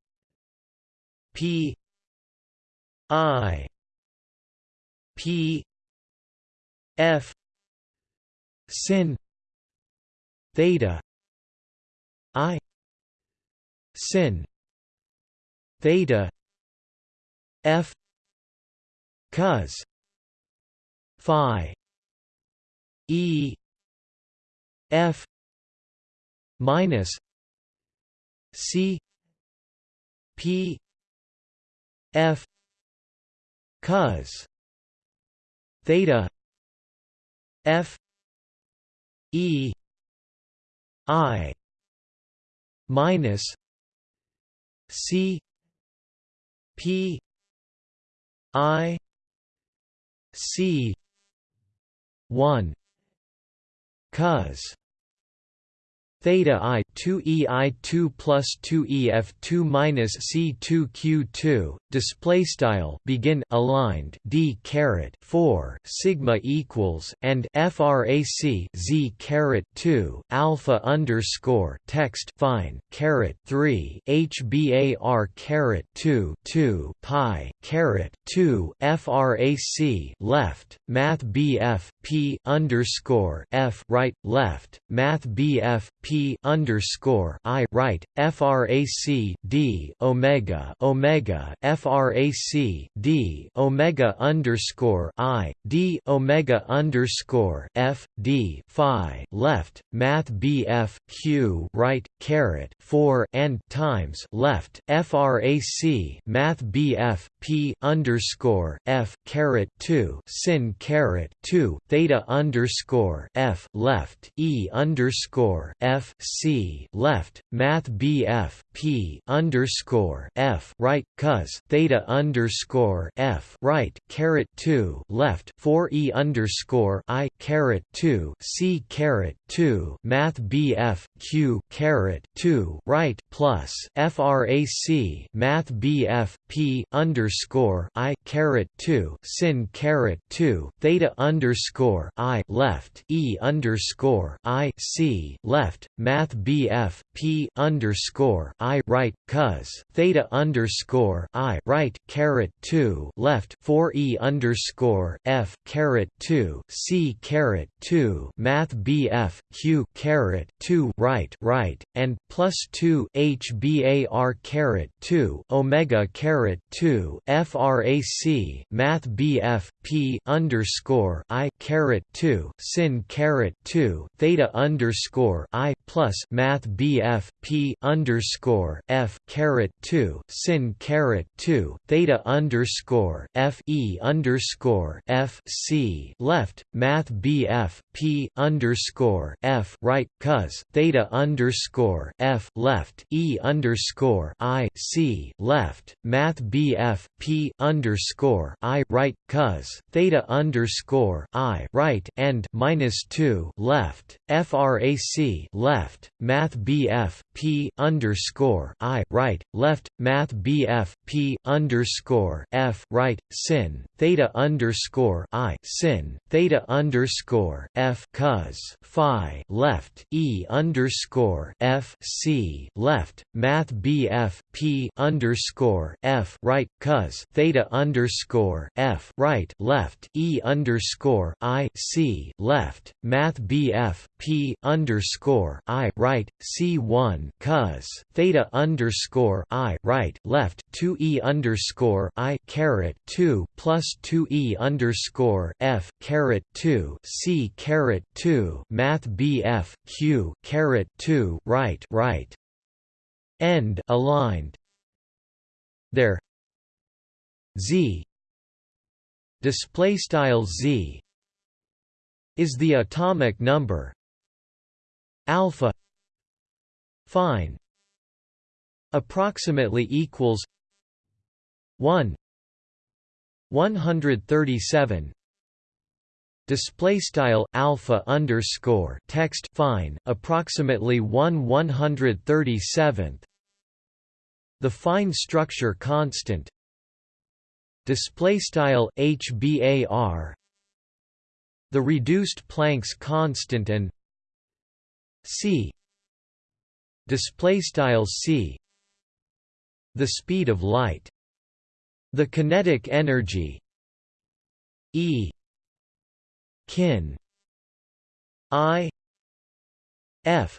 p i p f sin theta i sin theta f cos phi e f minus c p f cos theta f e i minus c p i c 1 cos theta i 2 e i 2 plus 2 e f 2 minus c 2 q 2 display style begin aligned d caret 4 sigma equals and frac z caret 2 alpha underscore text fine caret 3 hbar caret 2 2 pi caret 2 frac left math bf p underscore f right left math bf p underscore I right frac D omega omega frac D omega underscore I D omega underscore F D Phi left Math BF Q right caret four and times left frac Math BF P underscore F caret two sin caret two theta underscore F left E underscore F C left Math BF P underscore F right cos theta underscore F right caret two left four E underscore I caret two C caret two Math BF q caret 2 right plus frac math bf p underscore i caret 2 sin caret 2 theta underscore i left e underscore i c left math bf p underscore i right cos theta underscore i right caret 2 left 4 e underscore f caret 2 c caret 2 math bf q caret 2 right right and plus 2 h bar caret 2 omega caret 2 frac math bf p underscore i caret 2 sin caret 2 theta underscore i plus math bf p underscore f caret 2 sin caret 2 theta underscore f e underscore f c left math bf p underscore f right cos theta underscore f left e underscore i c left math bf p underscore i right cos theta underscore i right and minus two left frac left math bf p underscore i right left math bf p underscore f right sin theta underscore i sin theta underscore f cos phi left e underscore f c left math bf p underscore f right cos theta underscore f right left e underscore i c left math bf p underscore i right c one cos theta underscore i right left two e underscore i caret two plus two e underscore f caret two c caret two math bf q caret two right right end aligned. There z display style z is the atomic number alpha fine approximately equals 1 137 display style alpha underscore text fine approximately 1 137th the fine structure constant. Display style hbar the reduced Planck's constant and c. Display style c. The speed of light. The kinetic energy. E kin. I. F.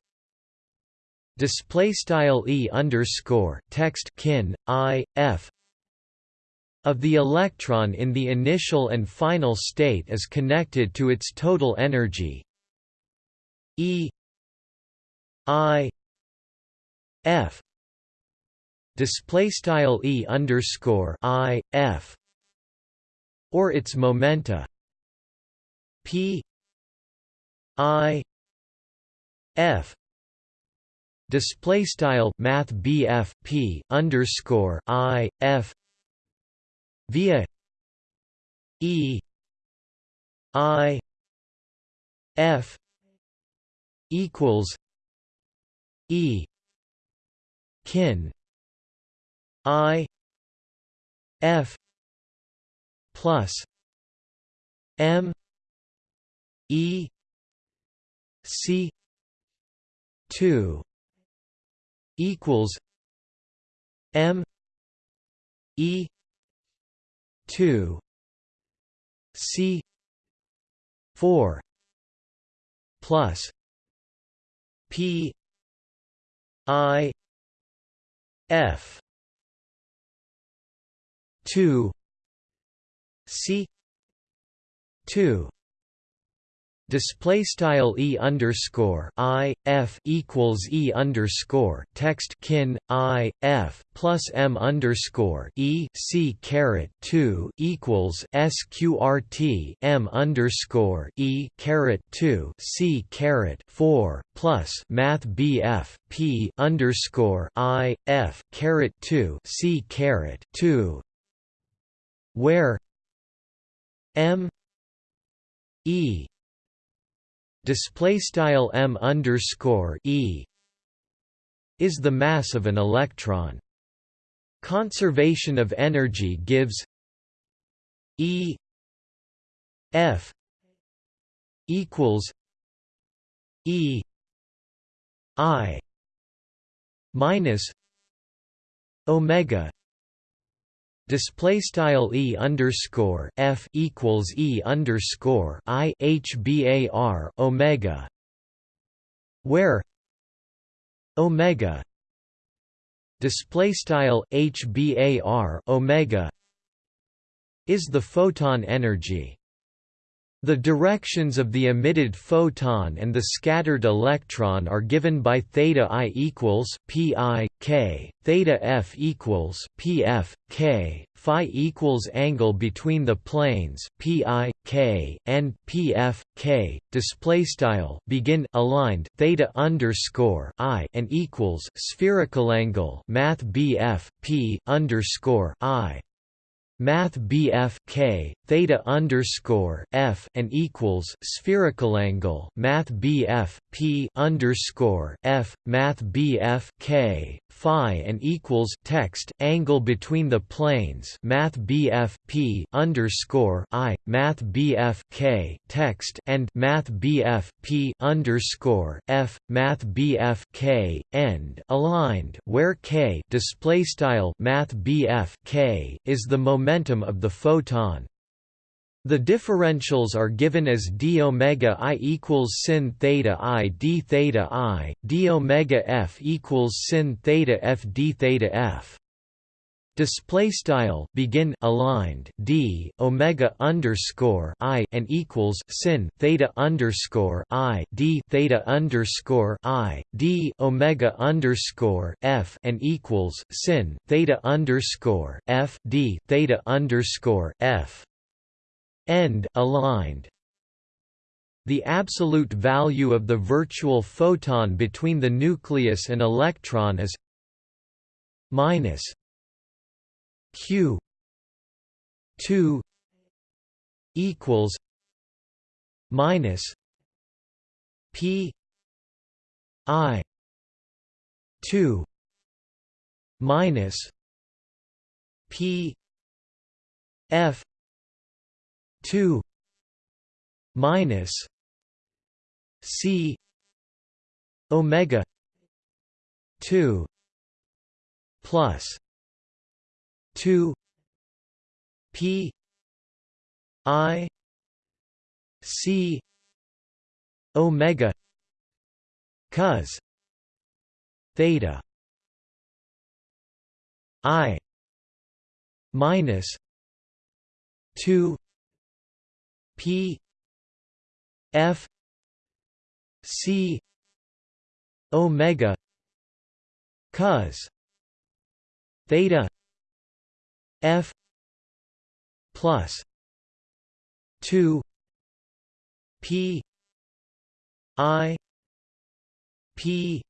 Display style e underscore text kin i. F. Of the electron in the initial and final state is connected to its total energy. E. I. F. Display style e underscore i f. Or its momenta p i f display style math bf p underscore i f via e i f equals e kin i f plus m e c 2 equals m e 2 c 4 plus p i f 2 c 2 Display style e underscore i f equals e underscore text kin i f plus m underscore e c caret two equals sqrt m underscore e caret two c caret four plus math bf p underscore i f caret two c caret two where m e display style m underscore e is the mass of an electron. Conservation of energy gives E F equals E I minus Omega display style e underscore f equals e underscore i h bar omega where omega display style h bar omega is the photon energy the directions of the emitted photon and the scattered electron are given by theta i equals pi k, theta f equals pf k, phi equals angle between the planes pi k and pf k. Display style begin aligned theta underscore i and equals spherical angle math bf p underscore i Math BF K theta underscore F and equals spherical angle Math BF P underscore F Math BF K Phi and equals text angle between the planes Math BF P underscore I Math BF K text and Math BF P underscore F Math BF K end aligned where K display style Math BF K is the momentum of the photon. The differentials are given as d omega i equals sin theta i d theta i, d omega f equals sin theta f d theta f. Display style begin aligned d omega underscore i and equals sin theta underscore i d theta underscore i d omega underscore f and equals sin theta underscore f d theta underscore f end aligned. The absolute value of the virtual photon between the nucleus and electron is minus q 2 equals minus p i 2 minus p f 2 minus c omega 2 plus 2 p i c omega cos theta i minus 2 p f c omega cos theta f plus 2 p i p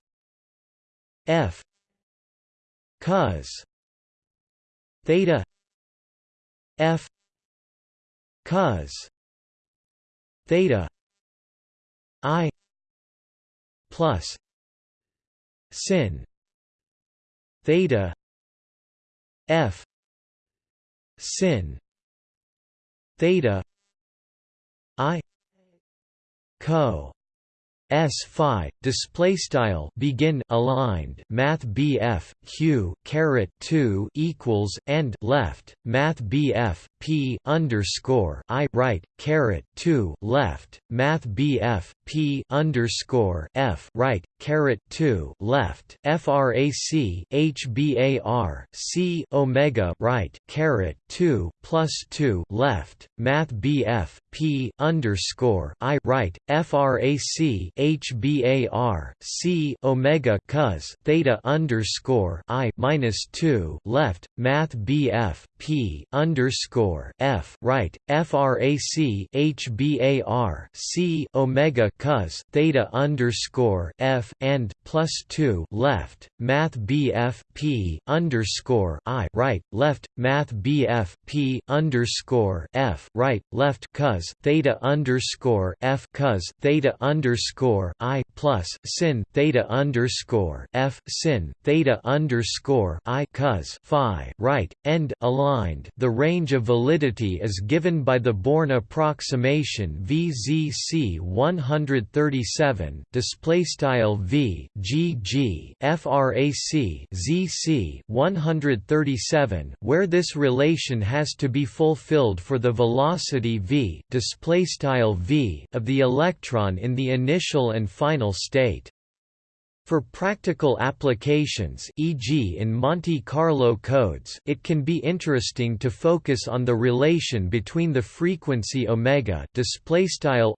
f cos theta f cos theta i plus sin theta f sin theta i co S phi display style begin aligned math BF Q caret 2 equals and left math BF P underscore I right caret 2 left math BF P underscore F right caret 2 left frac HBAR C omega right caret 2 plus 2 left math BF P underscore I right frac HBAR C omega cos theta underscore I minus two left Math BF P underscore F right FRAC HBAR C omega cos theta underscore F and plus two left Math BF P underscore I right left Math BF P underscore F right left cos theta underscore F cos theta underscore underscore I plus sin theta underscore F sin theta underscore I cos phi right end aligned. The range of validity is given by the Born approximation VZC 137 display style V G G frac ZC 137 where this relation has to be fulfilled for the velocity v display style v of the electron in the initial and final state. For practical applications e.g. in Monte Carlo codes it can be interesting to focus on the relation between the frequency omega,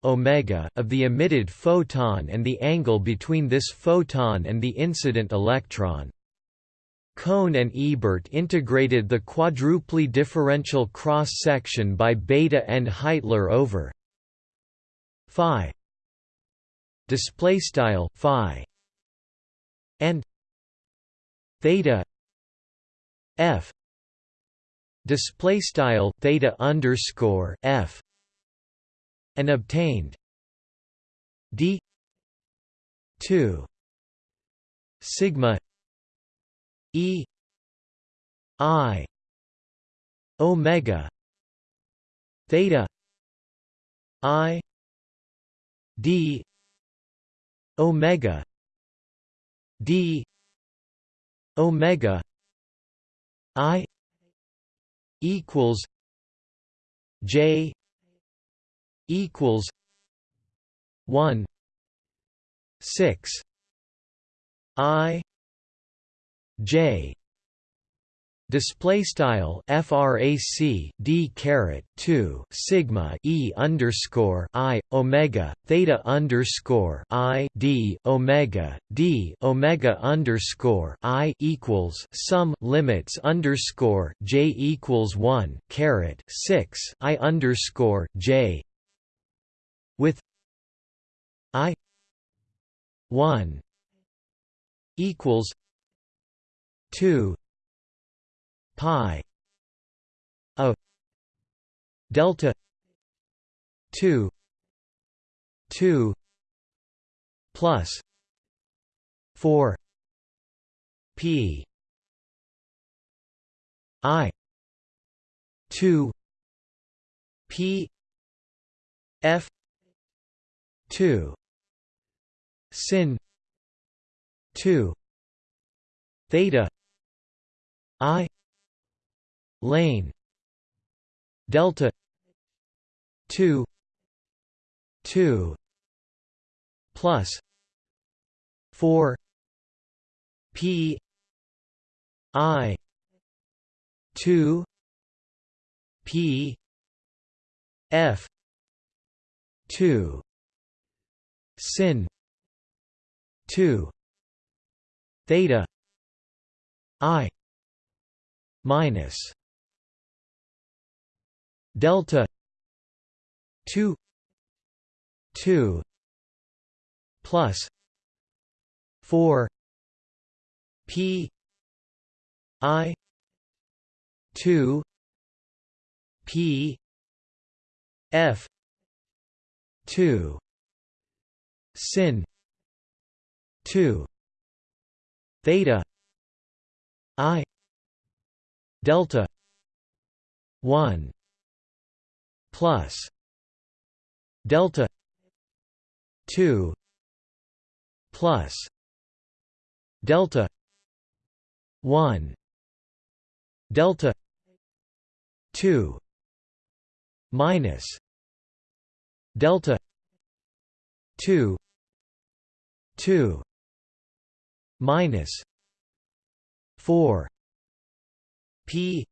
omega of the emitted photon and the angle between this photon and the incident electron. Kohn and Ebert integrated the quadruply differential cross-section by Bethe and Heitler over phi display style phi and theta f display style theta underscore f and obtained d 2 sigma e i omega theta i d omega. D. Omega. I. equals j. equals 1 6 i. J Display style frac d caret 2 sigma e underscore i omega theta underscore i d omega d omega underscore i equals sum limits underscore j equals one caret six i underscore j with i one equals two pi a delta 2 2 plus 4 p i 2 p f 2 sin 2 theta i lane. Delta 2 2 plus 4 p i 2 p f 2 sin 2 theta i minus delta 2 2 plus 4 p i 2 p f 2 sin 2 theta i delta 1 plus delta 2 plus delta 1 delta 2 minus delta 2 2 minus 4 P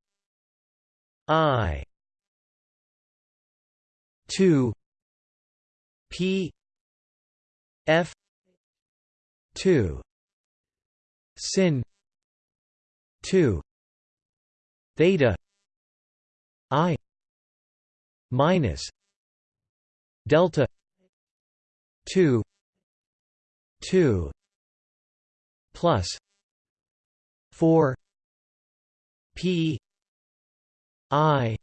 I two. P. F. two. Sin. two. Theta. I. minus delta two. two. Plus four. P. I.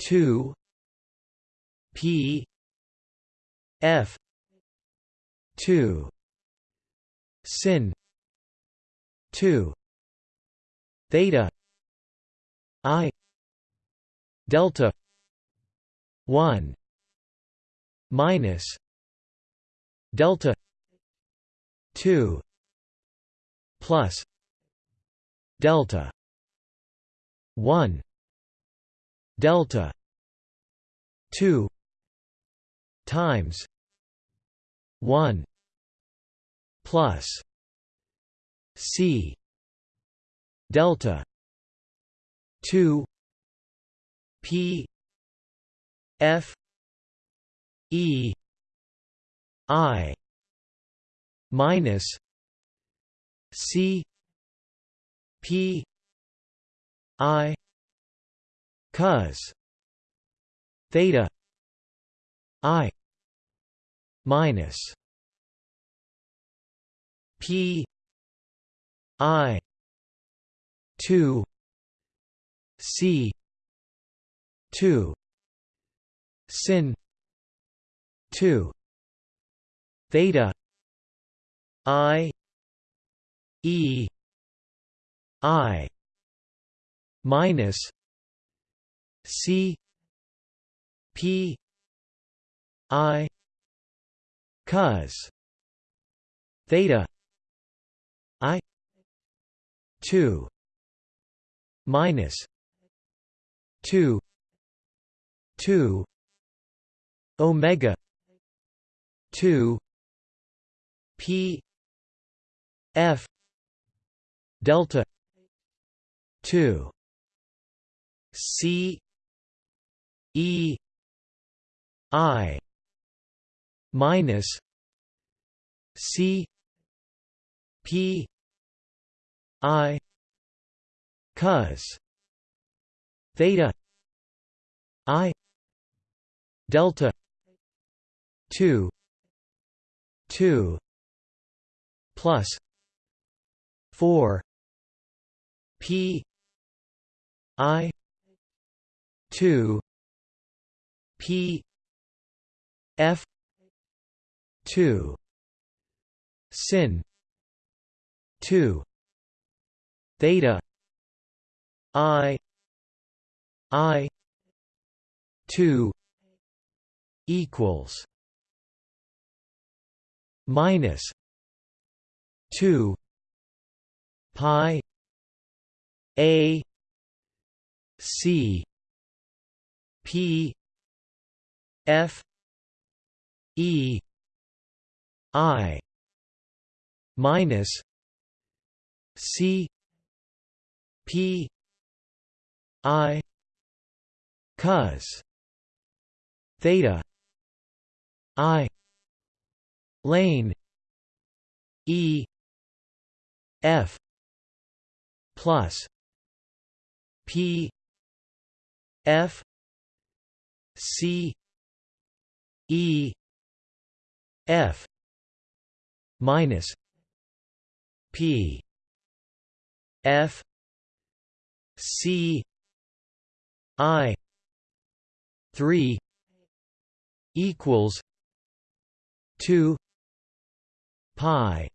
two P F 2 sin 2 theta i delta 1 minus delta 2 plus delta 1 delta 2 times 1 plus c delta 2 p f e i minus c p i cos theta i minus p i 2 c 2 sin 2 theta i e i minus c p i cos theta i 2 minus 2 2 omega 2 p f delta 2 c e i minus c p i cos theta i delta 2 2 plus 4 p i 2 p f 2 sin 2 theta i i 2 equals minus 2 pi a c p f e i minus c p i cos theta i lane e f plus p f c e f minus p f c i 3 equals 2 pi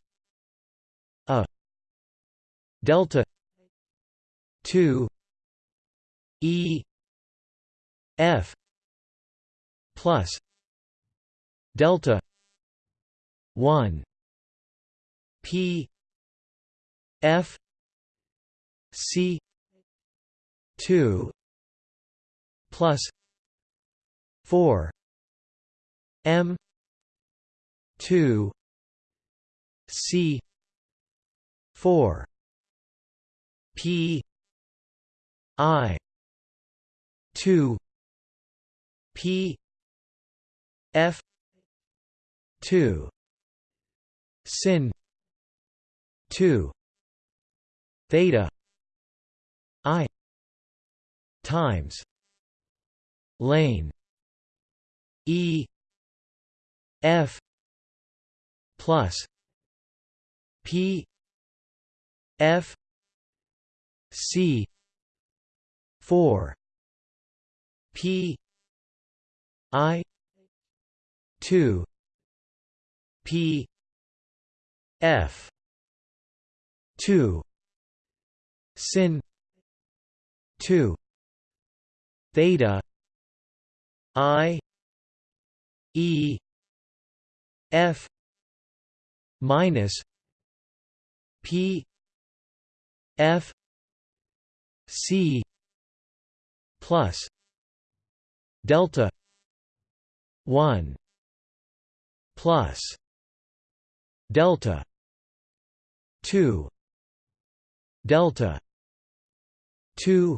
a delta 2 e f plus delta 1 p f c 2 plus 4 m 2 c 4 p i 2 p f 2 sin 2 theta. I. Times. Lane. E. F. Plus. P. F. C. 4 p. I. 2 p. F two. Sin. Two. Theta. I. E. F. Minus P. F. C. Plus delta 1 plus delta 2 delta 2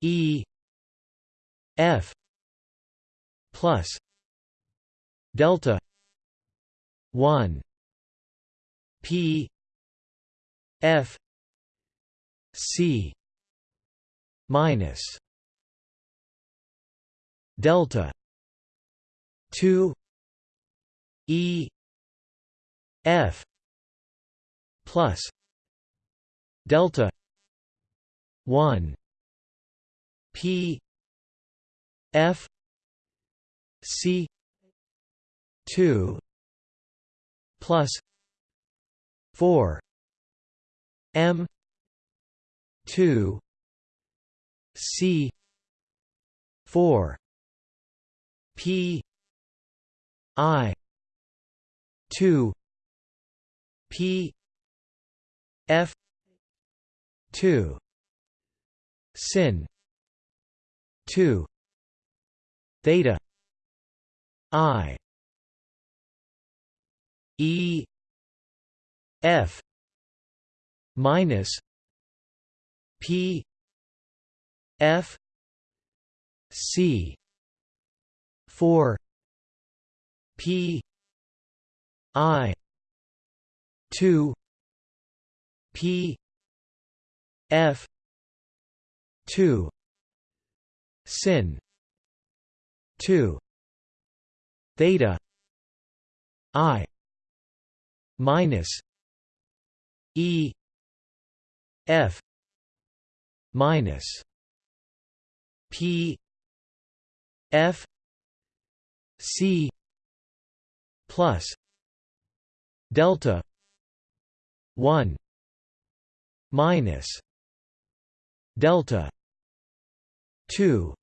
e f plus delta 1 p f c minus delta 2 e f plus delta 1 p f c 2 plus 4 m 2 c 4 p i 2 p f 2 sin 2 theta i e f minus p f c 4 p i 2 p f. 2 sin. 2 theta. I. minus e. F. minus p. F. C. plus delta 1 minus delta 2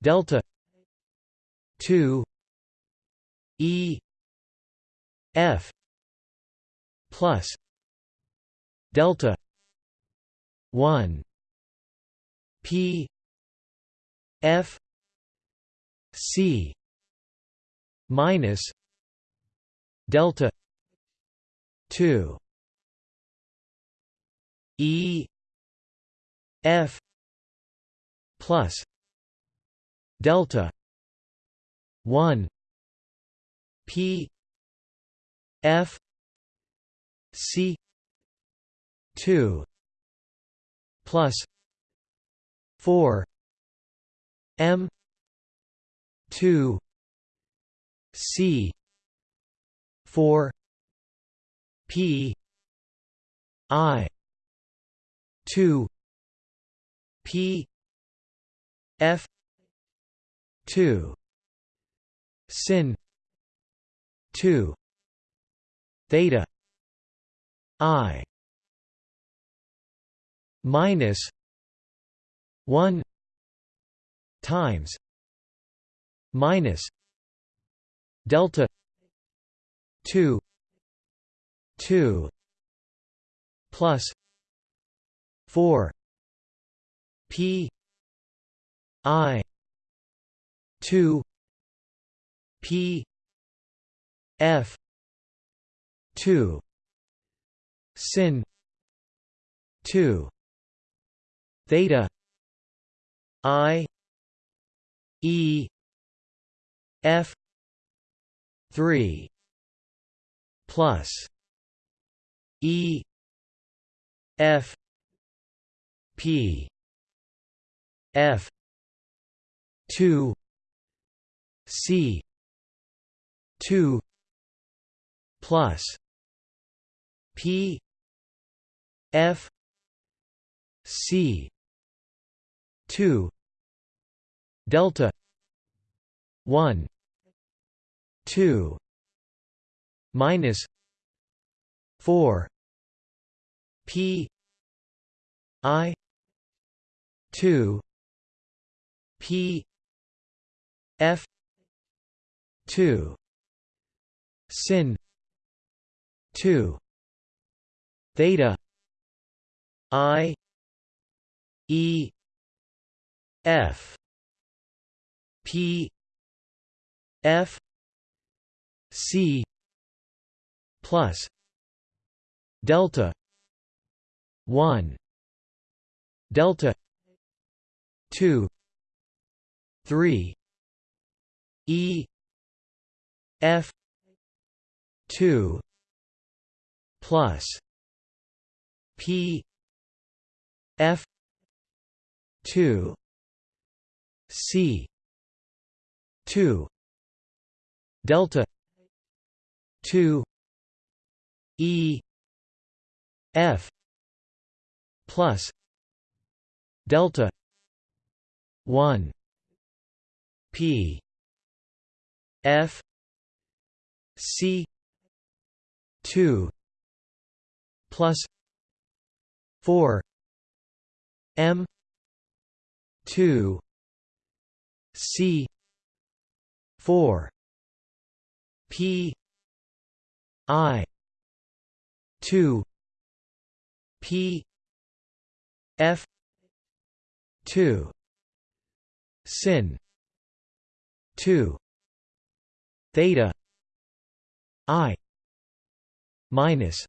delta 2 e f plus delta 1 p f c minus delta 2 e f plus delta 1 p f c 2 plus 4 m 2 c 4 p i 2 p f 2 sin 2 theta i minus 1 times minus delta 2 2 plus 4 p i 2 p f 2 sin 2 theta i e f 3 plus e f p f. 2 c. 2 plus. P. F. C. 2 delta. 1 2 minus. 4 P. I. 2 P F 2 sin 2 theta I E F P F C plus delta 1 delta 2 3 E F two plus P F two C two delta two E F plus delta one P. F. C. two plus four M two C four P I two P F two sin two theta I minus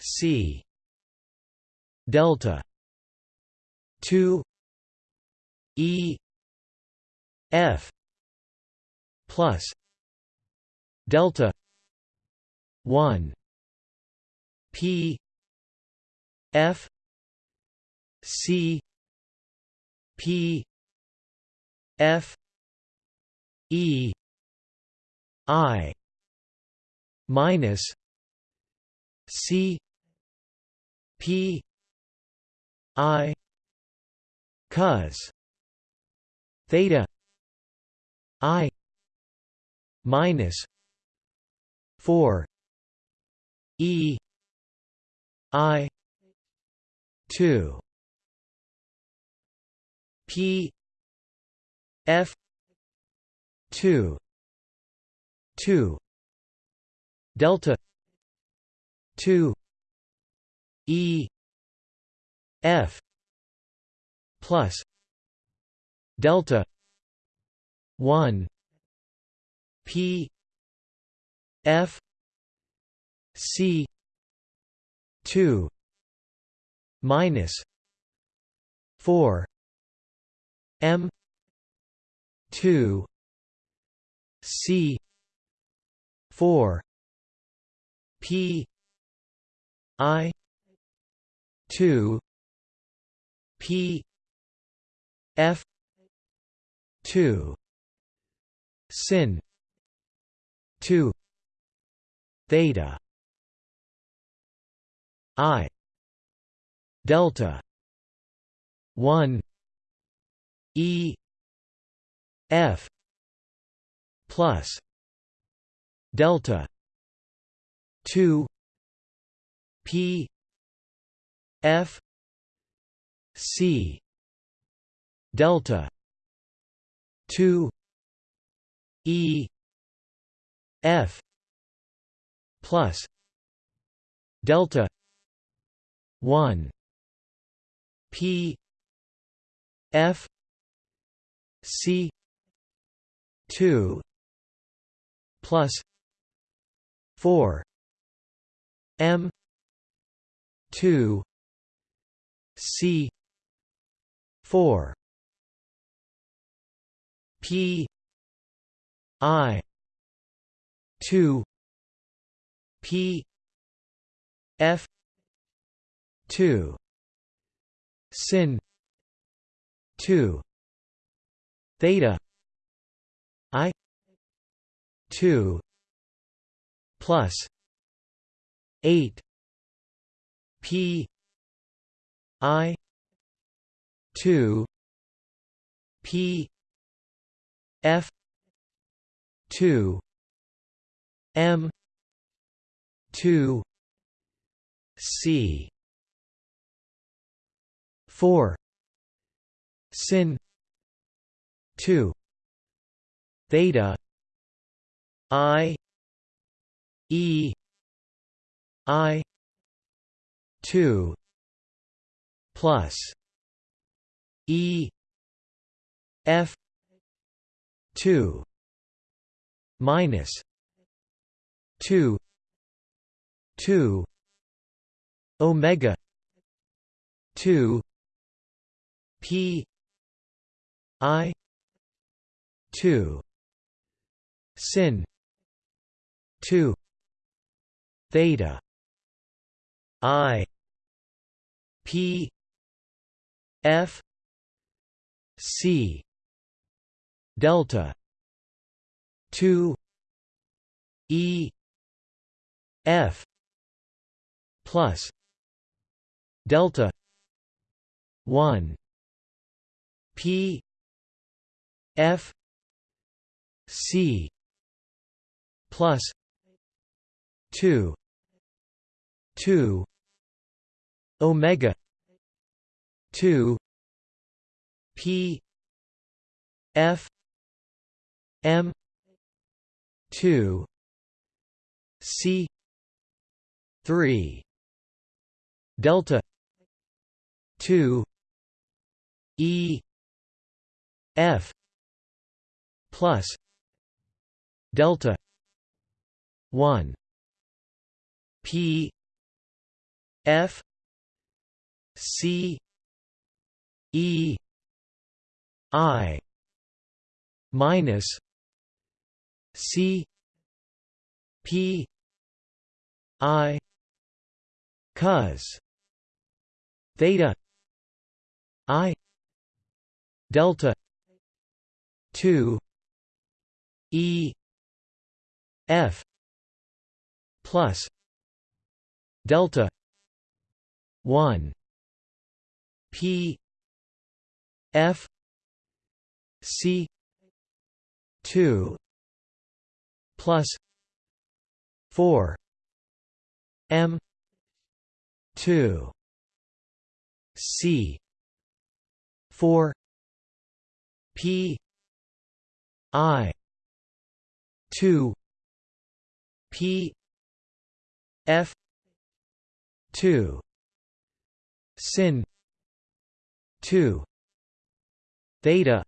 C delta 2 E F plus delta 1 P F C P F E I minus C P I cos theta I minus four E I two P F two two delta 2 e f plus delta 1 p f c 2 minus 4 m 2 c 4 P I two P F two sin two theta I delta one E F plus delta 2 P F C delta 2 E F plus delta 1 P F C 2 plus 4 M two C four P I two P F two sin two theta I two plus 8 P I 2 P F 2 M 2 C four sin two theta I E I two plus E F two minus two two Omega two P I two sin two theta I P F C delta 2 E F plus delta 1 P F C plus 2 2 omega 2 p f m 2 c 3 delta 2 e f plus delta 1 p f c e i minus c p i cos theta i delta 2 e f plus delta 1 p f c 2 plus 4 m 2 c 4 p i 2 p f 2 sin 2 theta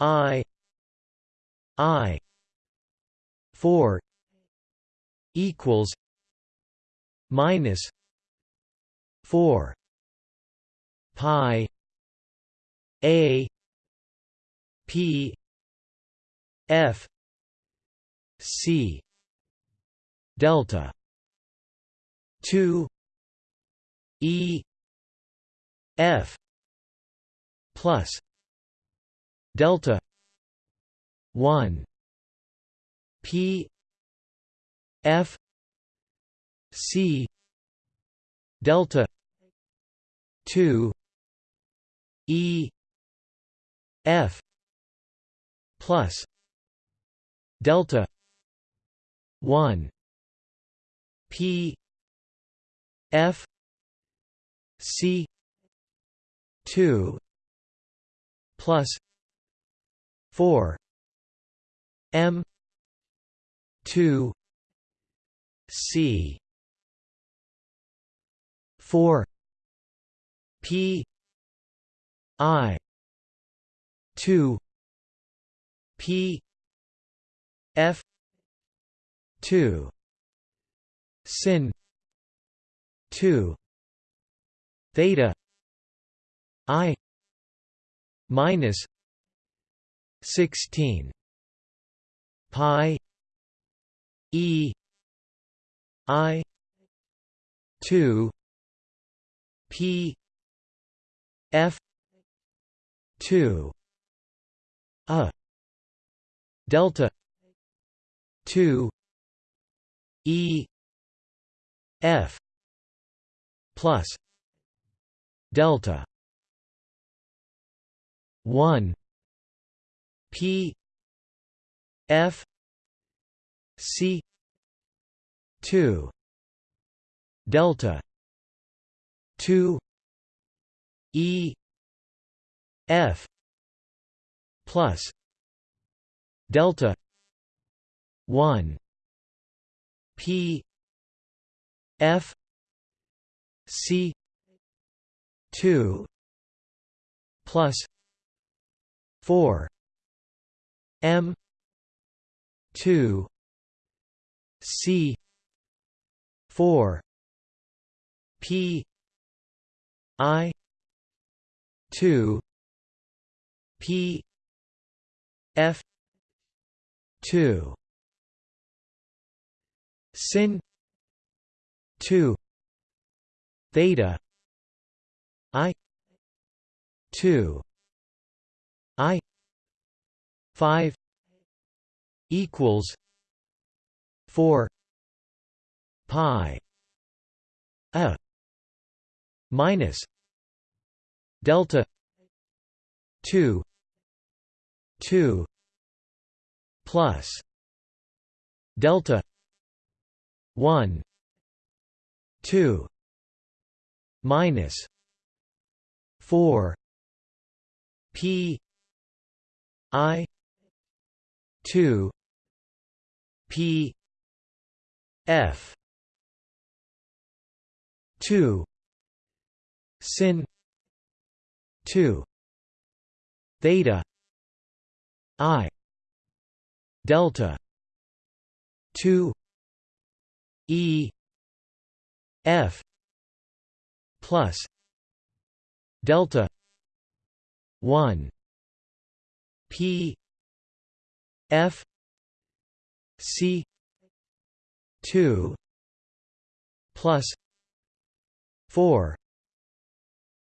i i 4 equals minus 4 pi a p f c delta 2 e f plus delta 1 p f c delta 2 e f plus delta 1 p f c 2 plus 4 m 2 c 4 p i 2 p f 2 sin 2 theta i minus 16 pi e i 2 p f 2 a delta 2 e f plus delta 1 p f c 2 delta 2 e f plus delta 1 p f c 2 plus 4 m 2 c 4 p i 2 p f 2 sin 2 theta i 2 i 5 equals 4 pi a minus delta 2 2 plus delta 1 2 minus 4 p i 2 p f 2 sin 2 theta i delta 2 e f plus delta 1 p f c 2 plus 4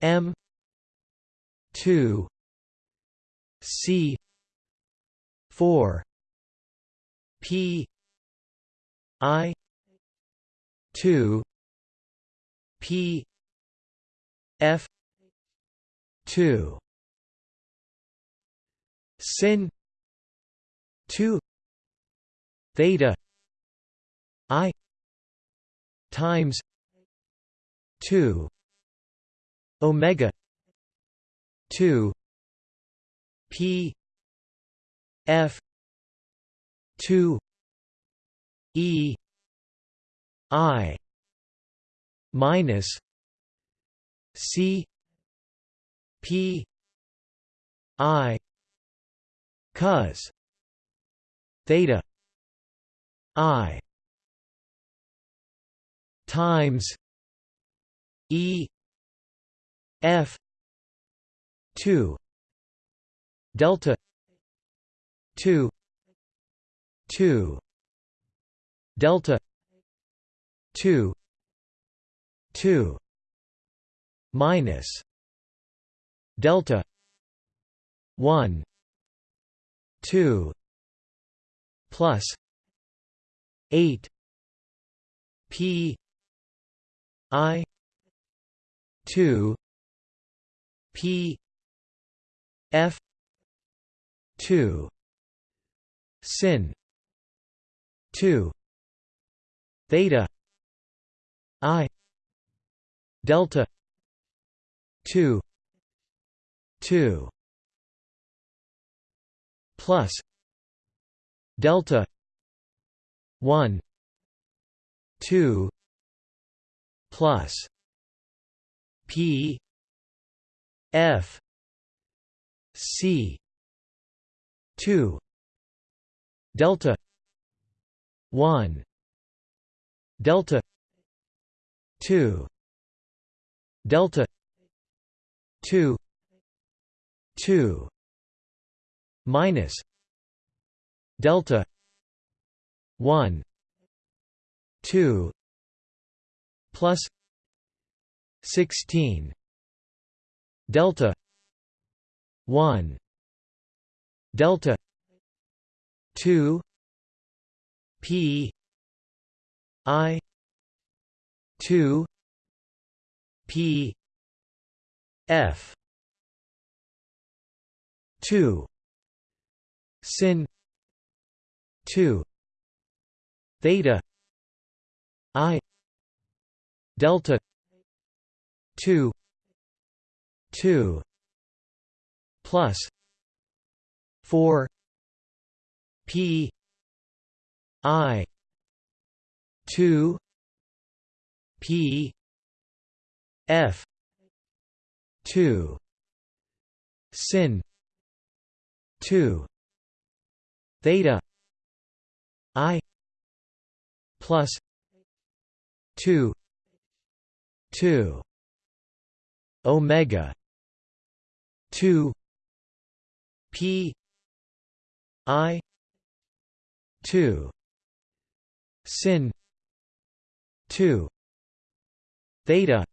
m 2 c 4 p i 2 p f 2 sin 2 theta i times 2 omega 2 p f 2 e i minus c p i cos theta i times e f 2 delta 2 2 delta 2 2 minus delta 1 2 plus 8 p i 2 p f 2 sin 2 theta i delta 2 2 plus delta 1 2 plus p f c 2 delta 1 delta 2 delta 2 2 minus delta 1 2 plus 16 delta 1 delta 2 p i 2 p f. 2 sin. 2 theta. I. Delta. 2 2 plus. 4 p. I. 2 p. F 2 sin 2 theta i plus 2 2 omega 2 p i 2 sin 2 theta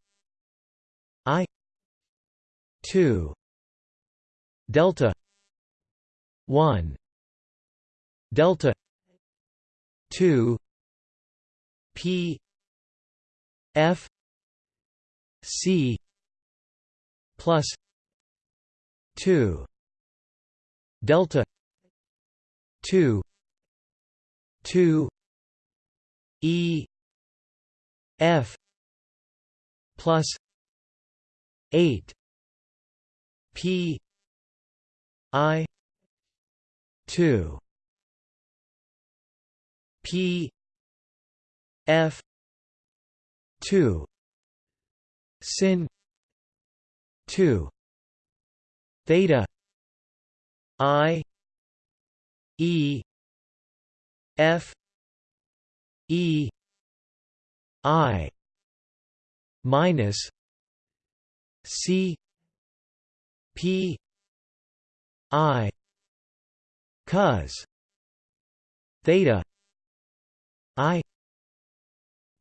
i 2 delta 1 delta 2 p f c plus 2 delta 2 2 e f plus 8 p i 2 p f 2 sin 2 theta i e f e i minus c p i cos theta i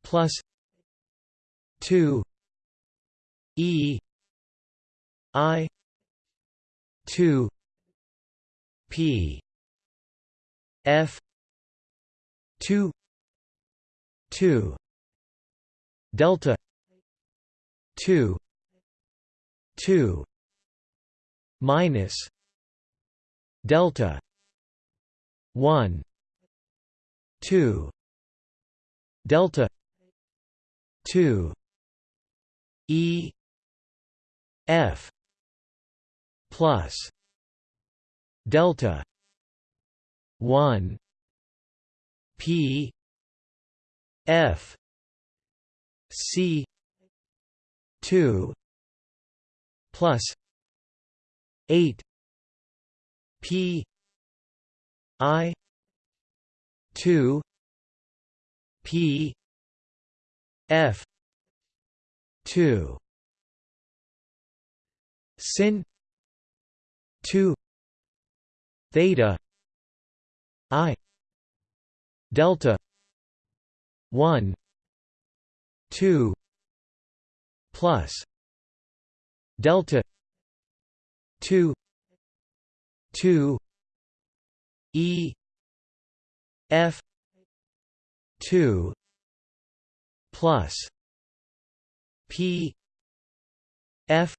plus 2 e i 2 p f 2 2 delta 2 2 minus delta 1 2 delta 2 e f plus delta 1 p f c 2 plus 8 p. I. 2 p. F. 2 sin. 2 theta. I. Delta. 1 2 plus. Delta 2 2 e f 2 plus p f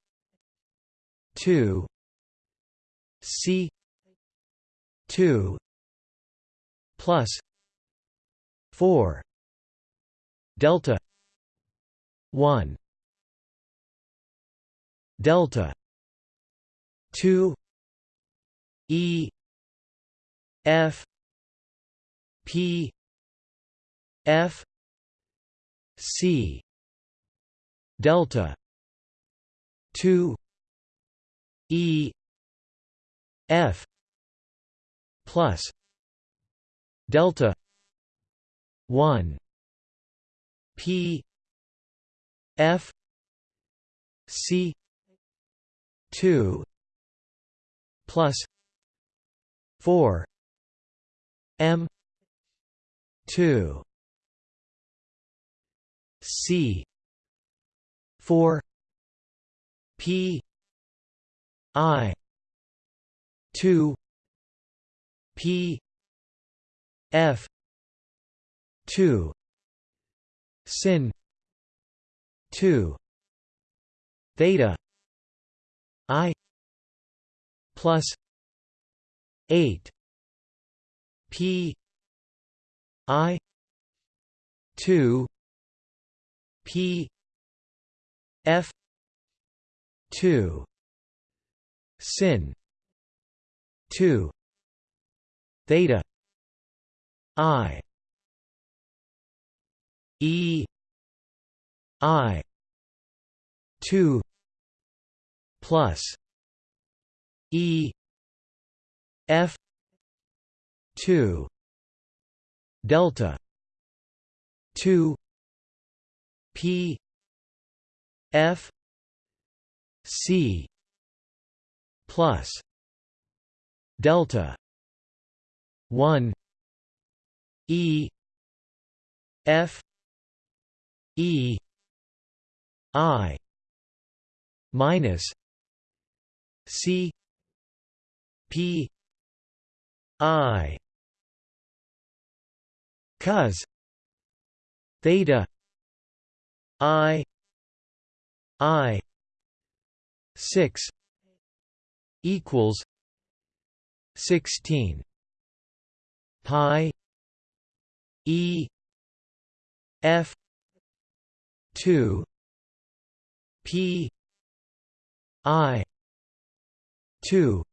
2 c 2 plus 4 delta 1 delta 2 e f p f c delta 2 e f plus delta 1 p f c 2 plus 4 m 2 c 4 p i 2 p f 2 sin 2 theta i plus 8 p i 2 P F two sin two theta I E I two plus E F two delta two P F C plus delta one E F E I minus C P I cos theta I I six equals sixteen pi E F two P I two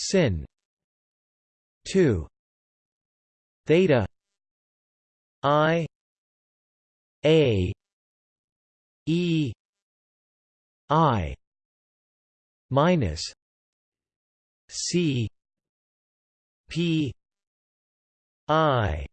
sin. Two. Theta. I. A. E. I. Minus. C. P. I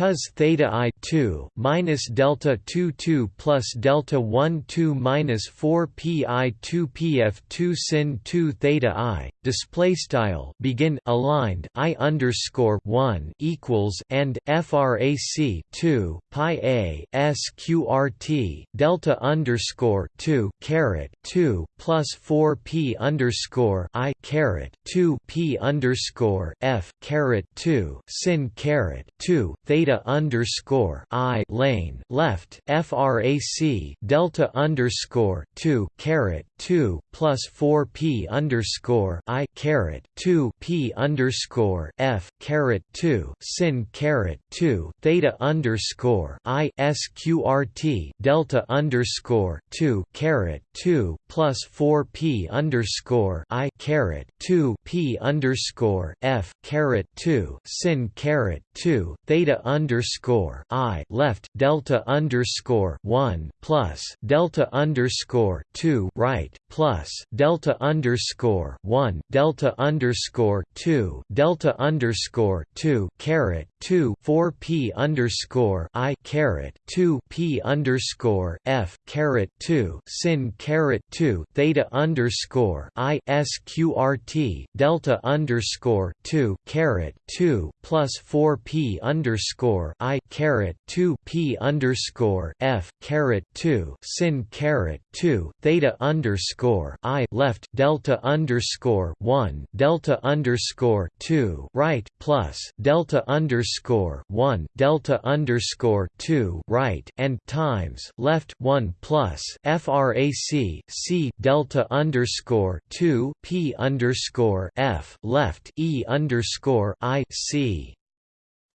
cos theta i 2 minus delta 2 2 plus delta 1 2 minus 4 pi 2 pf 2 sin 2 theta i display style begin aligned i underscore 1 equals and frac 2 pi a sqrt delta underscore 2 caret 2 plus 4 p underscore i caret 2 p underscore f caret 2 sin caret 2 theta theta underscore I lane left frac delta underscore two caret two plus four p underscore I caret two p underscore f caret two sin caret two theta underscore I sqrt delta underscore two caret two plus four p underscore I caret two p underscore f caret two sin caret two theta underscore I left delta underscore one plus delta underscore two right plus delta underscore one delta underscore two delta underscore two caret two four P underscore I caret two P underscore F caret two sin caret two theta underscore I sqrt delta underscore two caret two plus four P underscore I caret two P underscore F caret two sin caret two theta underscore I left delta underscore one delta underscore two right plus delta underscore one delta underscore two right and times left one plus frac c delta underscore two P underscore F left E underscore I C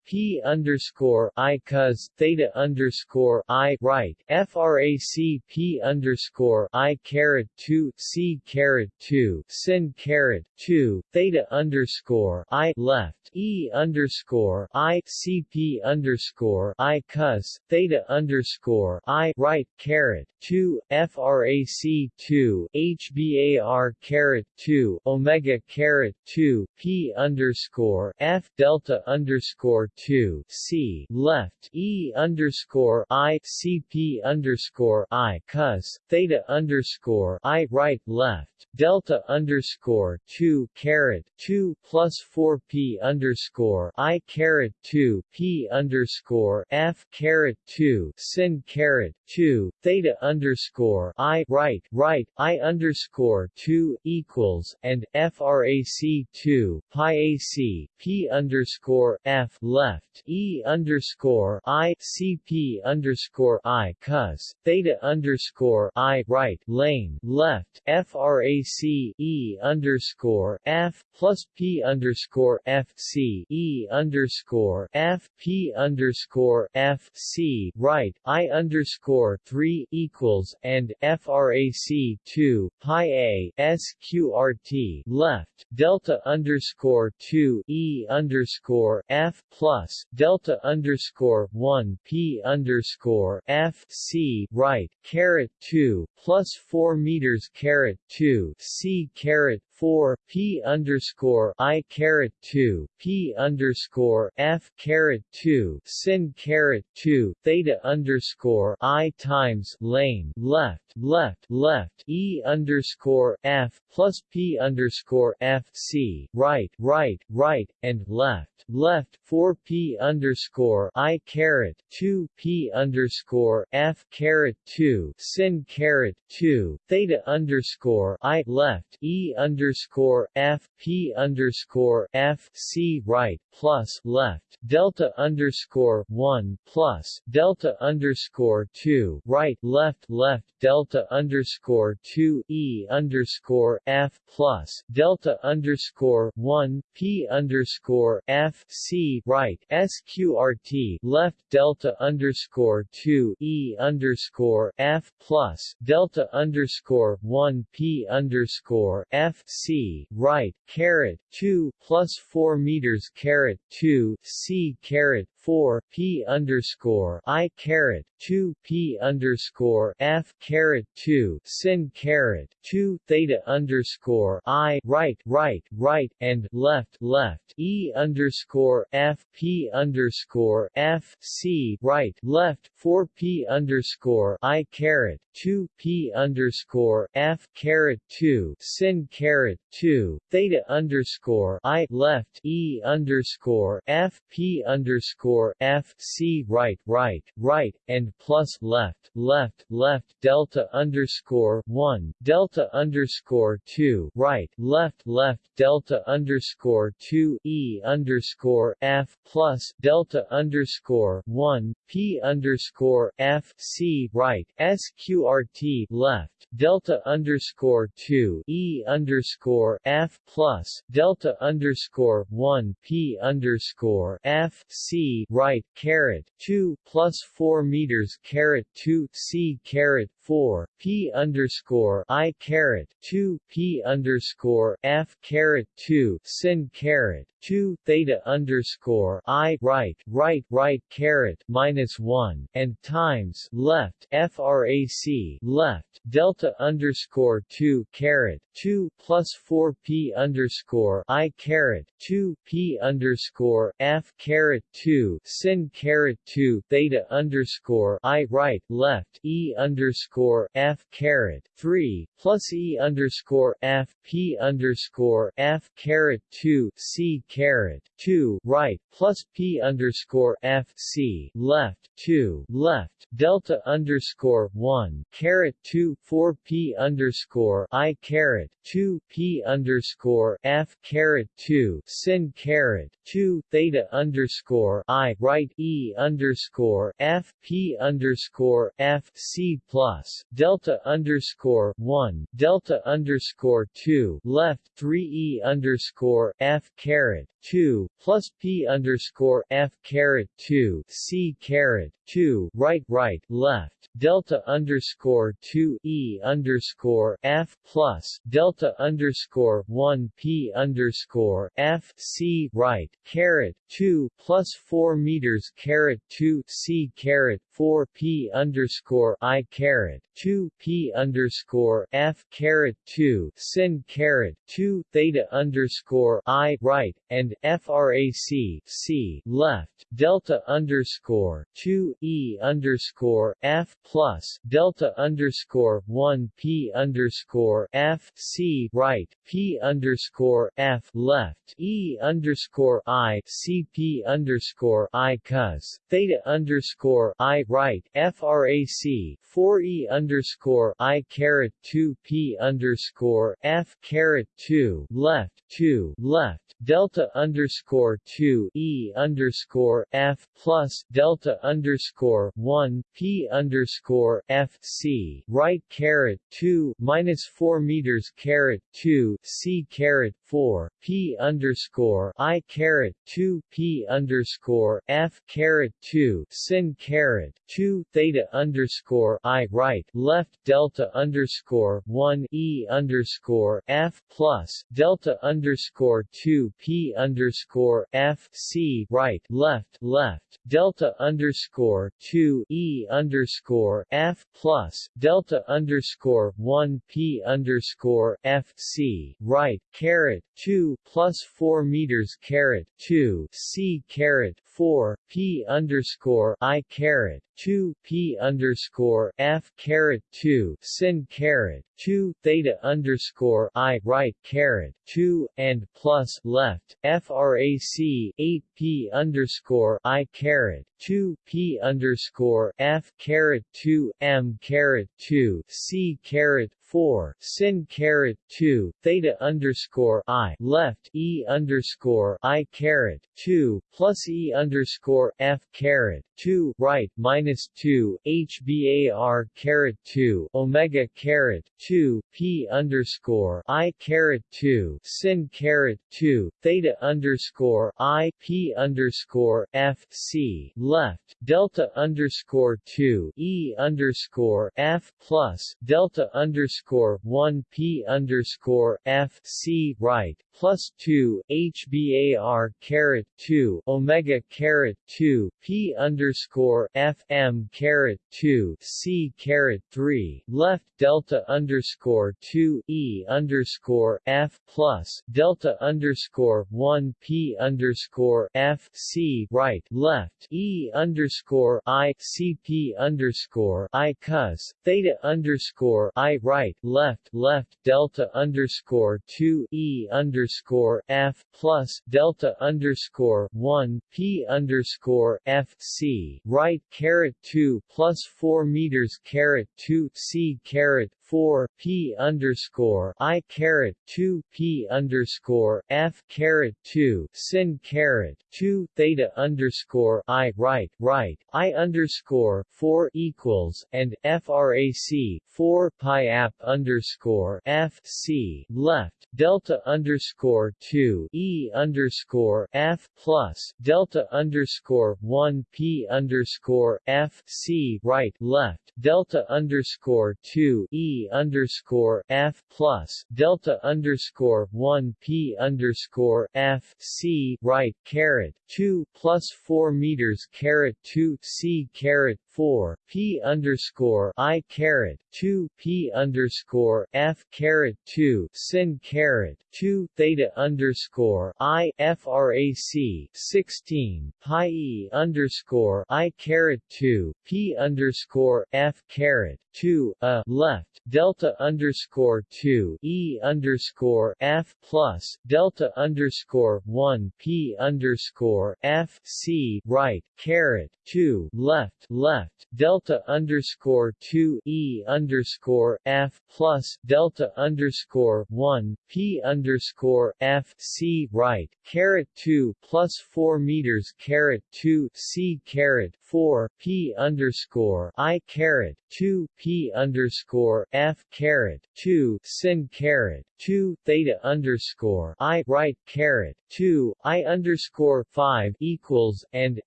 P underscore I cos theta underscore I right FRAC P underscore I caret two C caret two sin caret two theta underscore I left E underscore I CP underscore I cos theta underscore I right caret two FRAC two HBAR caret two Omega caret two P underscore F delta underscore 2 C left E underscore I CP underscore I cos theta underscore I right left delta underscore 2 caret 2 plus 4 P underscore I caret 2 P underscore F caret 2 sin caret 2 theta underscore I right right I underscore 2 equals and frac 2 pi ac P underscore F left left. E underscore I CP underscore I cos theta underscore I right lane left FRAC E underscore F plus P underscore F C E underscore F P underscore F C right I underscore three equals and FRAC two pi A SQRT left delta underscore two E underscore F plus delta underscore one P underscore F C right caret two plus four meters caret two C caret 4 p underscore i caret 2 p underscore f caret 2 sin caret 2 theta underscore i times lane left left left e underscore f plus p underscore f c right right right and left left 4 p underscore i caret 2 p underscore f caret 2 sin caret 2 theta underscore i left e underscore underscore F P underscore F C right plus left delta underscore one plus delta underscore two right left left delta underscore two E underscore F plus delta underscore one P underscore F C right SQRT left delta underscore two E underscore F plus delta underscore one P underscore F C right caret 2 plus 4 meters caret 2 C caret 4 P underscore I caret 2 P underscore F caret 2 sin caret 2 theta underscore I right right right and left left E underscore F P underscore F C right left 4 P underscore I caret 2 P underscore F caret 2 sin caret 2 theta underscore I left E underscore F P underscore F C right right right and plus left left left delta underscore 1 delta underscore 2 right left left delta underscore 2 E underscore F plus delta underscore 1 P underscore F C right SQRT left delta underscore 2 E underscore F plus delta underscore 1 P underscore F C right caret 2 plus 4 meters caret 2 C caret 4 P underscore I caret 2 P underscore F caret 2 sin caret 2 theta underscore I right right right caret minus 1 and times left frac left delta underscore 2 caret 2 plus 4 P underscore I caret 2 P underscore F caret 2 sin caret 2 theta underscore I right left E underscore F caret 3 plus E underscore F P underscore F caret 2 C caret 2 right plus P underscore F C left 2 left delta underscore 1 caret 2 4 P underscore I caret 2 P underscore F caret 2 sin caret 2 theta underscore I right E underscore F P underscore F C plus delta underscore 1 delta underscore 2 left 3 E underscore F caret 2 plus P underscore F caret 2 C caret 2 right right left delta underscore 2 E underscore F plus delta underscore 1 P underscore F C right caret 2 plus 4 meters caret 2 C caret 4 P underscore I caret 2 P underscore F caret 2 sin caret 2 theta underscore I right and FRAC C left delta underscore 2 E underscore F plus delta underscore 1 P underscore F C right P underscore F left E underscore I C P underscore I cos theta underscore I right frac 4 e p underscore i caret 2 p underscore f caret 2 left 2 left delta underscore 2 e underscore f plus delta underscore 1 p underscore f c right caret 2 minus 4 meters caret 2 c caret 4 p underscore i caret 2 p underscore f caret 2 sin caret 2 theta underscore i right left delta underscore 1 e underscore f plus delta underscore 2 p underscore f c right left left delta underscore 2 e underscore f plus delta underscore 1 p underscore f c right caret 2 plus 4 meters caret 2 c caret 4 p underscore i caret 2 p underscore f caret 2 sin caret 2 theta underscore i right caret 2 and plus left frac 8 p underscore i caret 2 p underscore f caret 2 m caret 2 c caret 4 sin caret 2 theta underscore i left e underscore i caret 2 plus e underscore f caret 2 right minus 2 hbar caret 2 omega caret 2 p underscore i caret 2 sin caret 2 theta underscore i p underscore f c left delta underscore 2 e underscore f plus delta underscore 1 p underscore f c right plus 2 hbar caret 2 omega caret 2 p underscore f m caret 2 c caret 3 left delta underscore 2 e underscore f plus delta underscore 1 p underscore f c right left e underscore i c p underscore i cos theta underscore i right left left delta underscore 2 e underscore f plus delta underscore 1 p underscore f c right caret 2 plus 4 meters caret 2 c caret 4 p underscore i caret 2 p underscore f caret 2 sin caret 2 theta underscore i right right i underscore 4 equals and frac 4 pi app underscore f c left delta underscore 2 e underscore f plus delta underscore 1 p underscore f c right left delta underscore 2 e underscore F plus delta underscore one P underscore F C right caret two plus four meters caret two C caret 4 p underscore i caret 2 p underscore f caret 2 sin caret 2 theta underscore i frac 16 pi e underscore i caret 2 p underscore f caret 2 a left delta underscore 2 e underscore f plus delta underscore 1 p underscore f c right caret 2 left left left delta underscore 2 e underscore f plus delta underscore 1 p underscore f c right caret 2 plus 4 meters caret 2 c caret 4 p underscore i caret 2 p underscore f caret 2 sin caret 2 theta underscore i right caret 2 i underscore 5 equals and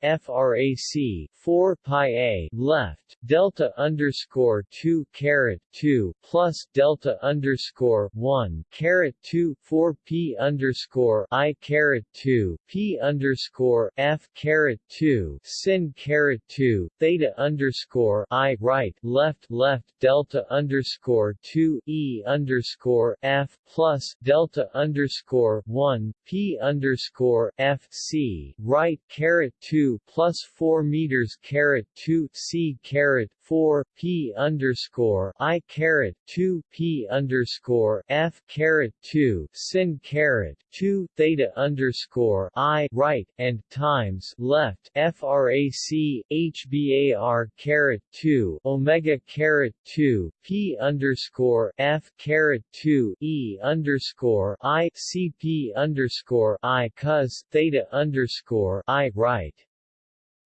frac 4 pi a left delta underscore 2 caret 2 plus delta underscore 1 caret 2 4 p underscore i caret 2 p underscore f caret 2 sin 2 theta underscore i right left left delta underscore 2 e underscore f plus delta underscore 1 p underscore f c right caret 2 plus 4 meters caret 2 c caret 4 p underscore i caret 2 p underscore f caret 2 sin caret 2 theta underscore i right and times left frac hbar caret 2 omega caret 2 p underscore f caret 2 e underscore i cp underscore i cos theta underscore i right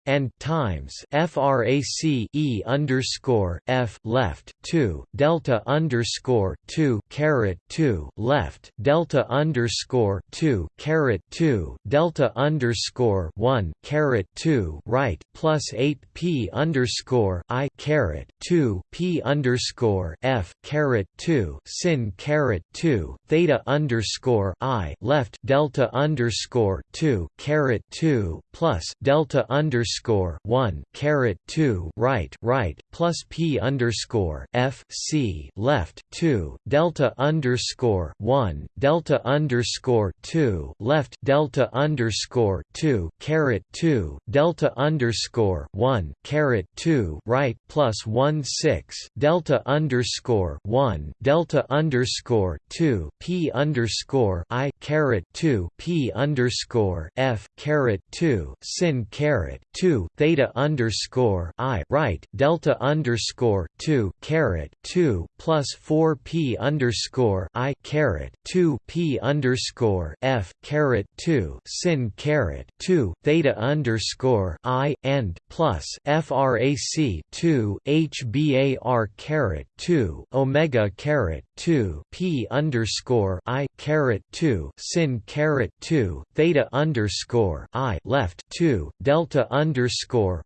and times frac e underscore f left 2 delta underscore 2 caret 2 left delta underscore 2 caret 2 delta underscore 1 caret 2 right plus 8 p underscore i caret 2 p underscore f caret 2 sin caret 2 theta underscore i left delta underscore 2 caret 2 plus delta underscore underscore one caret two right right plus P underscore F C left two delta underscore one delta underscore two left delta underscore two caret two delta underscore one caret two right plus one six delta underscore one delta underscore two P underscore I caret two P underscore F caret two sin caret 2 theta underscore i right delta underscore 2 caret 2 plus 4 p underscore i caret 2 p underscore f caret 2 sin caret 2 theta underscore i and plus frac 2 hbar caret 2 omega caret 2 p underscore i caret 2 sin caret 2 theta underscore i left 2 delta underscore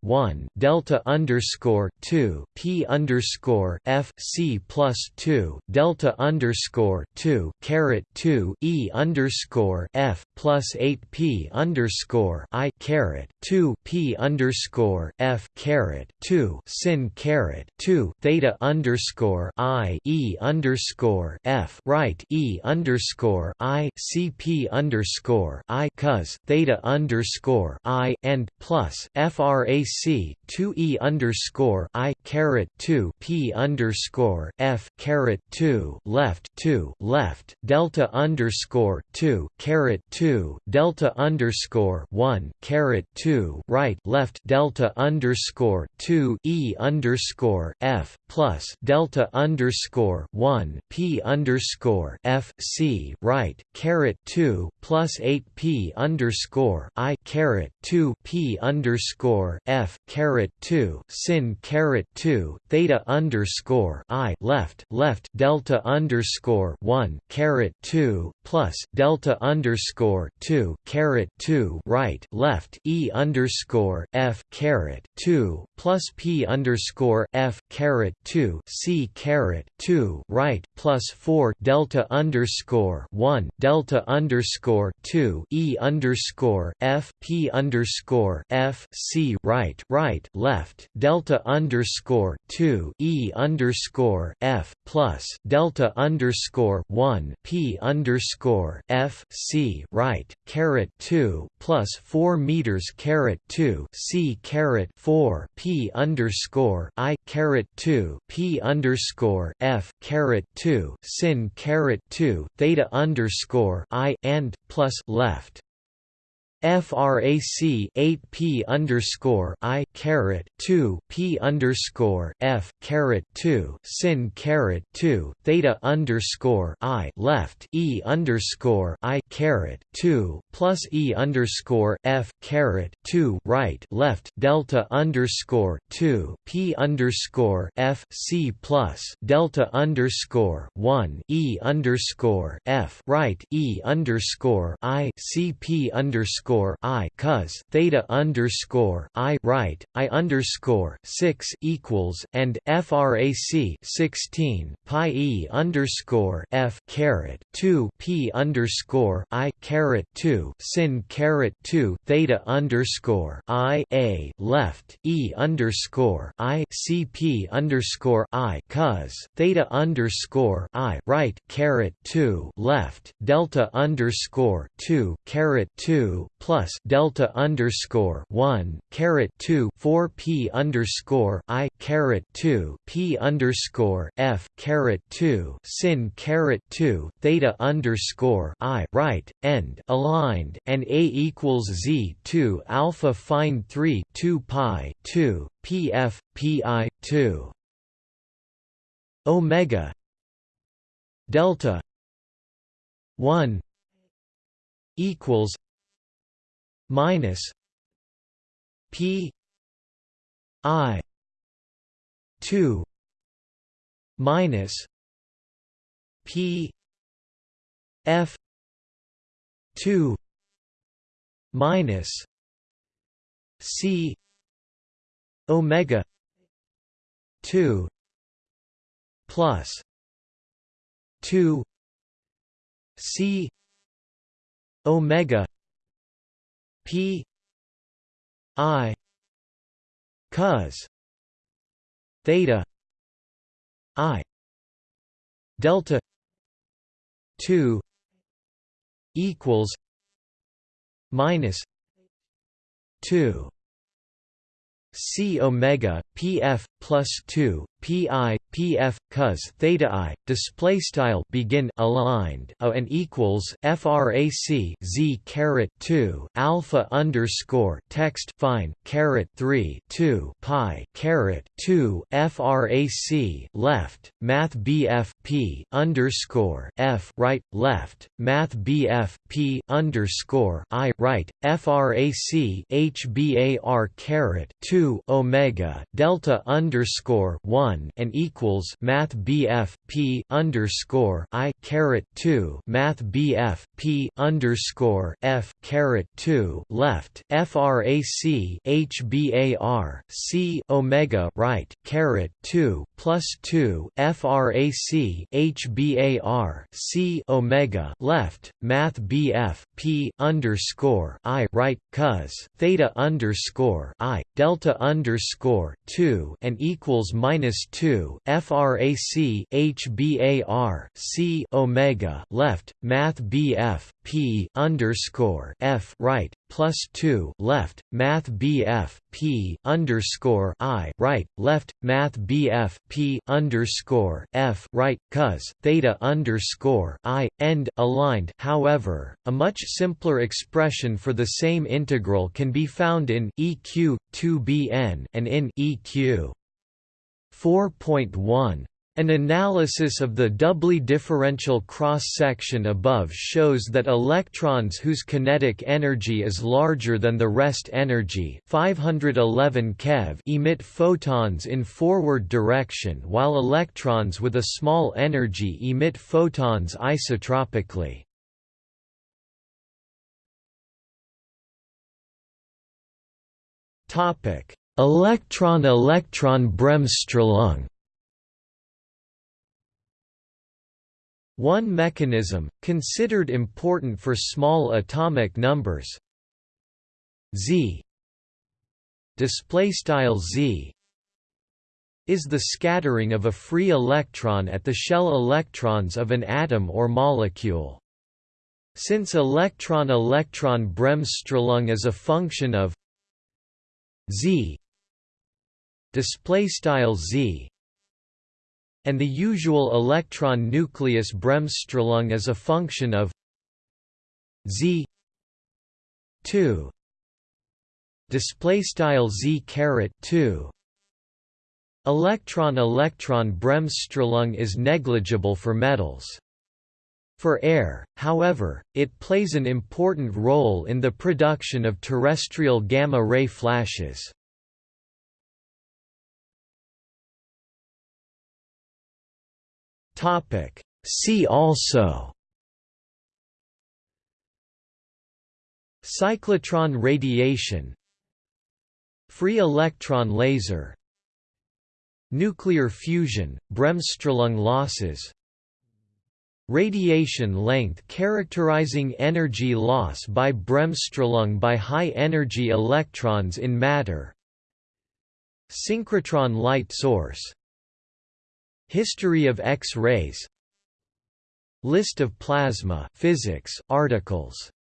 one delta underscore two P underscore F C plus two delta underscore two caret two E underscore F plus eight P underscore I caret two P underscore F caret two sin caret two theta underscore I E underscore F right E underscore I C P underscore I cos theta underscore I and plus frac 2 e underscore i caret 2 p underscore f caret 2 left 2 left delta underscore 2 caret 2 delta underscore 1 caret 2 right left delta underscore 2 e underscore f plus delta underscore 1 p underscore f c right caret 2 plus 8 p underscore i caret 2 p underscore f caret 2 sin caret 2 theta underscore i left left delta underscore 1 caret 2 plus delta underscore 2 caret 2 right left e underscore f caret 2 plus p underscore f caret 2 c caret 2 right plus 4 delta underscore 1 delta underscore 2 e underscore f p underscore f c right right left delta underscore 2 e underscore f plus delta underscore 1 p underscore f c right caret 2 plus 4 meters caret 2 c caret 4 p underscore i caret 2 p underscore f caret 2 sin caret 2 theta underscore i and plus left frac 8 p underscore i caret 2 p underscore f caret 2 sin caret 2 theta underscore i left e underscore i caret 2 plus e underscore f caret 2 right left delta underscore 2 p underscore f c plus delta underscore 1 e underscore f right e underscore i c p underscore underscore I cos theta underscore I right I underscore six equals and FRAC sixteen pi E underscore F caret two P underscore I caret two sin caret two theta underscore I A left E underscore I C P underscore I cos theta underscore I right caret two left delta underscore two caret two plus delta underscore one caret two four p underscore i caret two p underscore f caret two sin caret two theta underscore i right end aligned and a equals z two alpha fine three two pi two pf pi two. Omega delta 1 equals minus p i 2 minus p f 2 minus c omega 2 plus 2 c omega p i cos theta i delta 2 equals minus 2 c omega pf plus 2 pi pf cos theta i display style begin aligned a and equals frac z caret 2 alpha underscore text fine caret 3 2 pi caret 2 frac left math bf p underscore f right left math bf p underscore i right frac hbar caret 2 omega delta underscore 1 and equals math BF P underscore I caret two Math BF P underscore F caret two left FRAC HBAR C Omega right caret two plus two FRAC HBAR C Omega left Math BF P underscore I right cos theta underscore I delta underscore two and equals minus two frac hbar c omega left math bf p underscore f right plus two left math bf p underscore i right left math bf p underscore f right cos theta underscore i end aligned. However, a much simpler expression for the same integral can be found in eq 2bn and in eq 4.1 an analysis of the doubly differential cross-section above shows that electrons whose kinetic energy is larger than the rest energy 511 keV emit photons in forward direction while electrons with a small energy emit photons isotropically. Electron-electron Bremsstrahlung One mechanism, considered important for small atomic numbers z z is the scattering of a free electron at the shell electrons of an atom or molecule. Since electron-electron Bremsstrahlung is a function of z z and the usual electron nucleus Bremsstrahlung is a function of z 2 display style z caret 2 electron electron Bremsstrahlung is negligible for metals for air, however, it plays an important role in the production of terrestrial gamma-ray flashes. Topic. See also Cyclotron radiation Free electron laser Nuclear fusion, Bremsstrahlung losses Radiation length characterizing energy loss by Bremsstrahlung by high-energy electrons in matter Synchrotron light source History of X-rays. List of plasma physics articles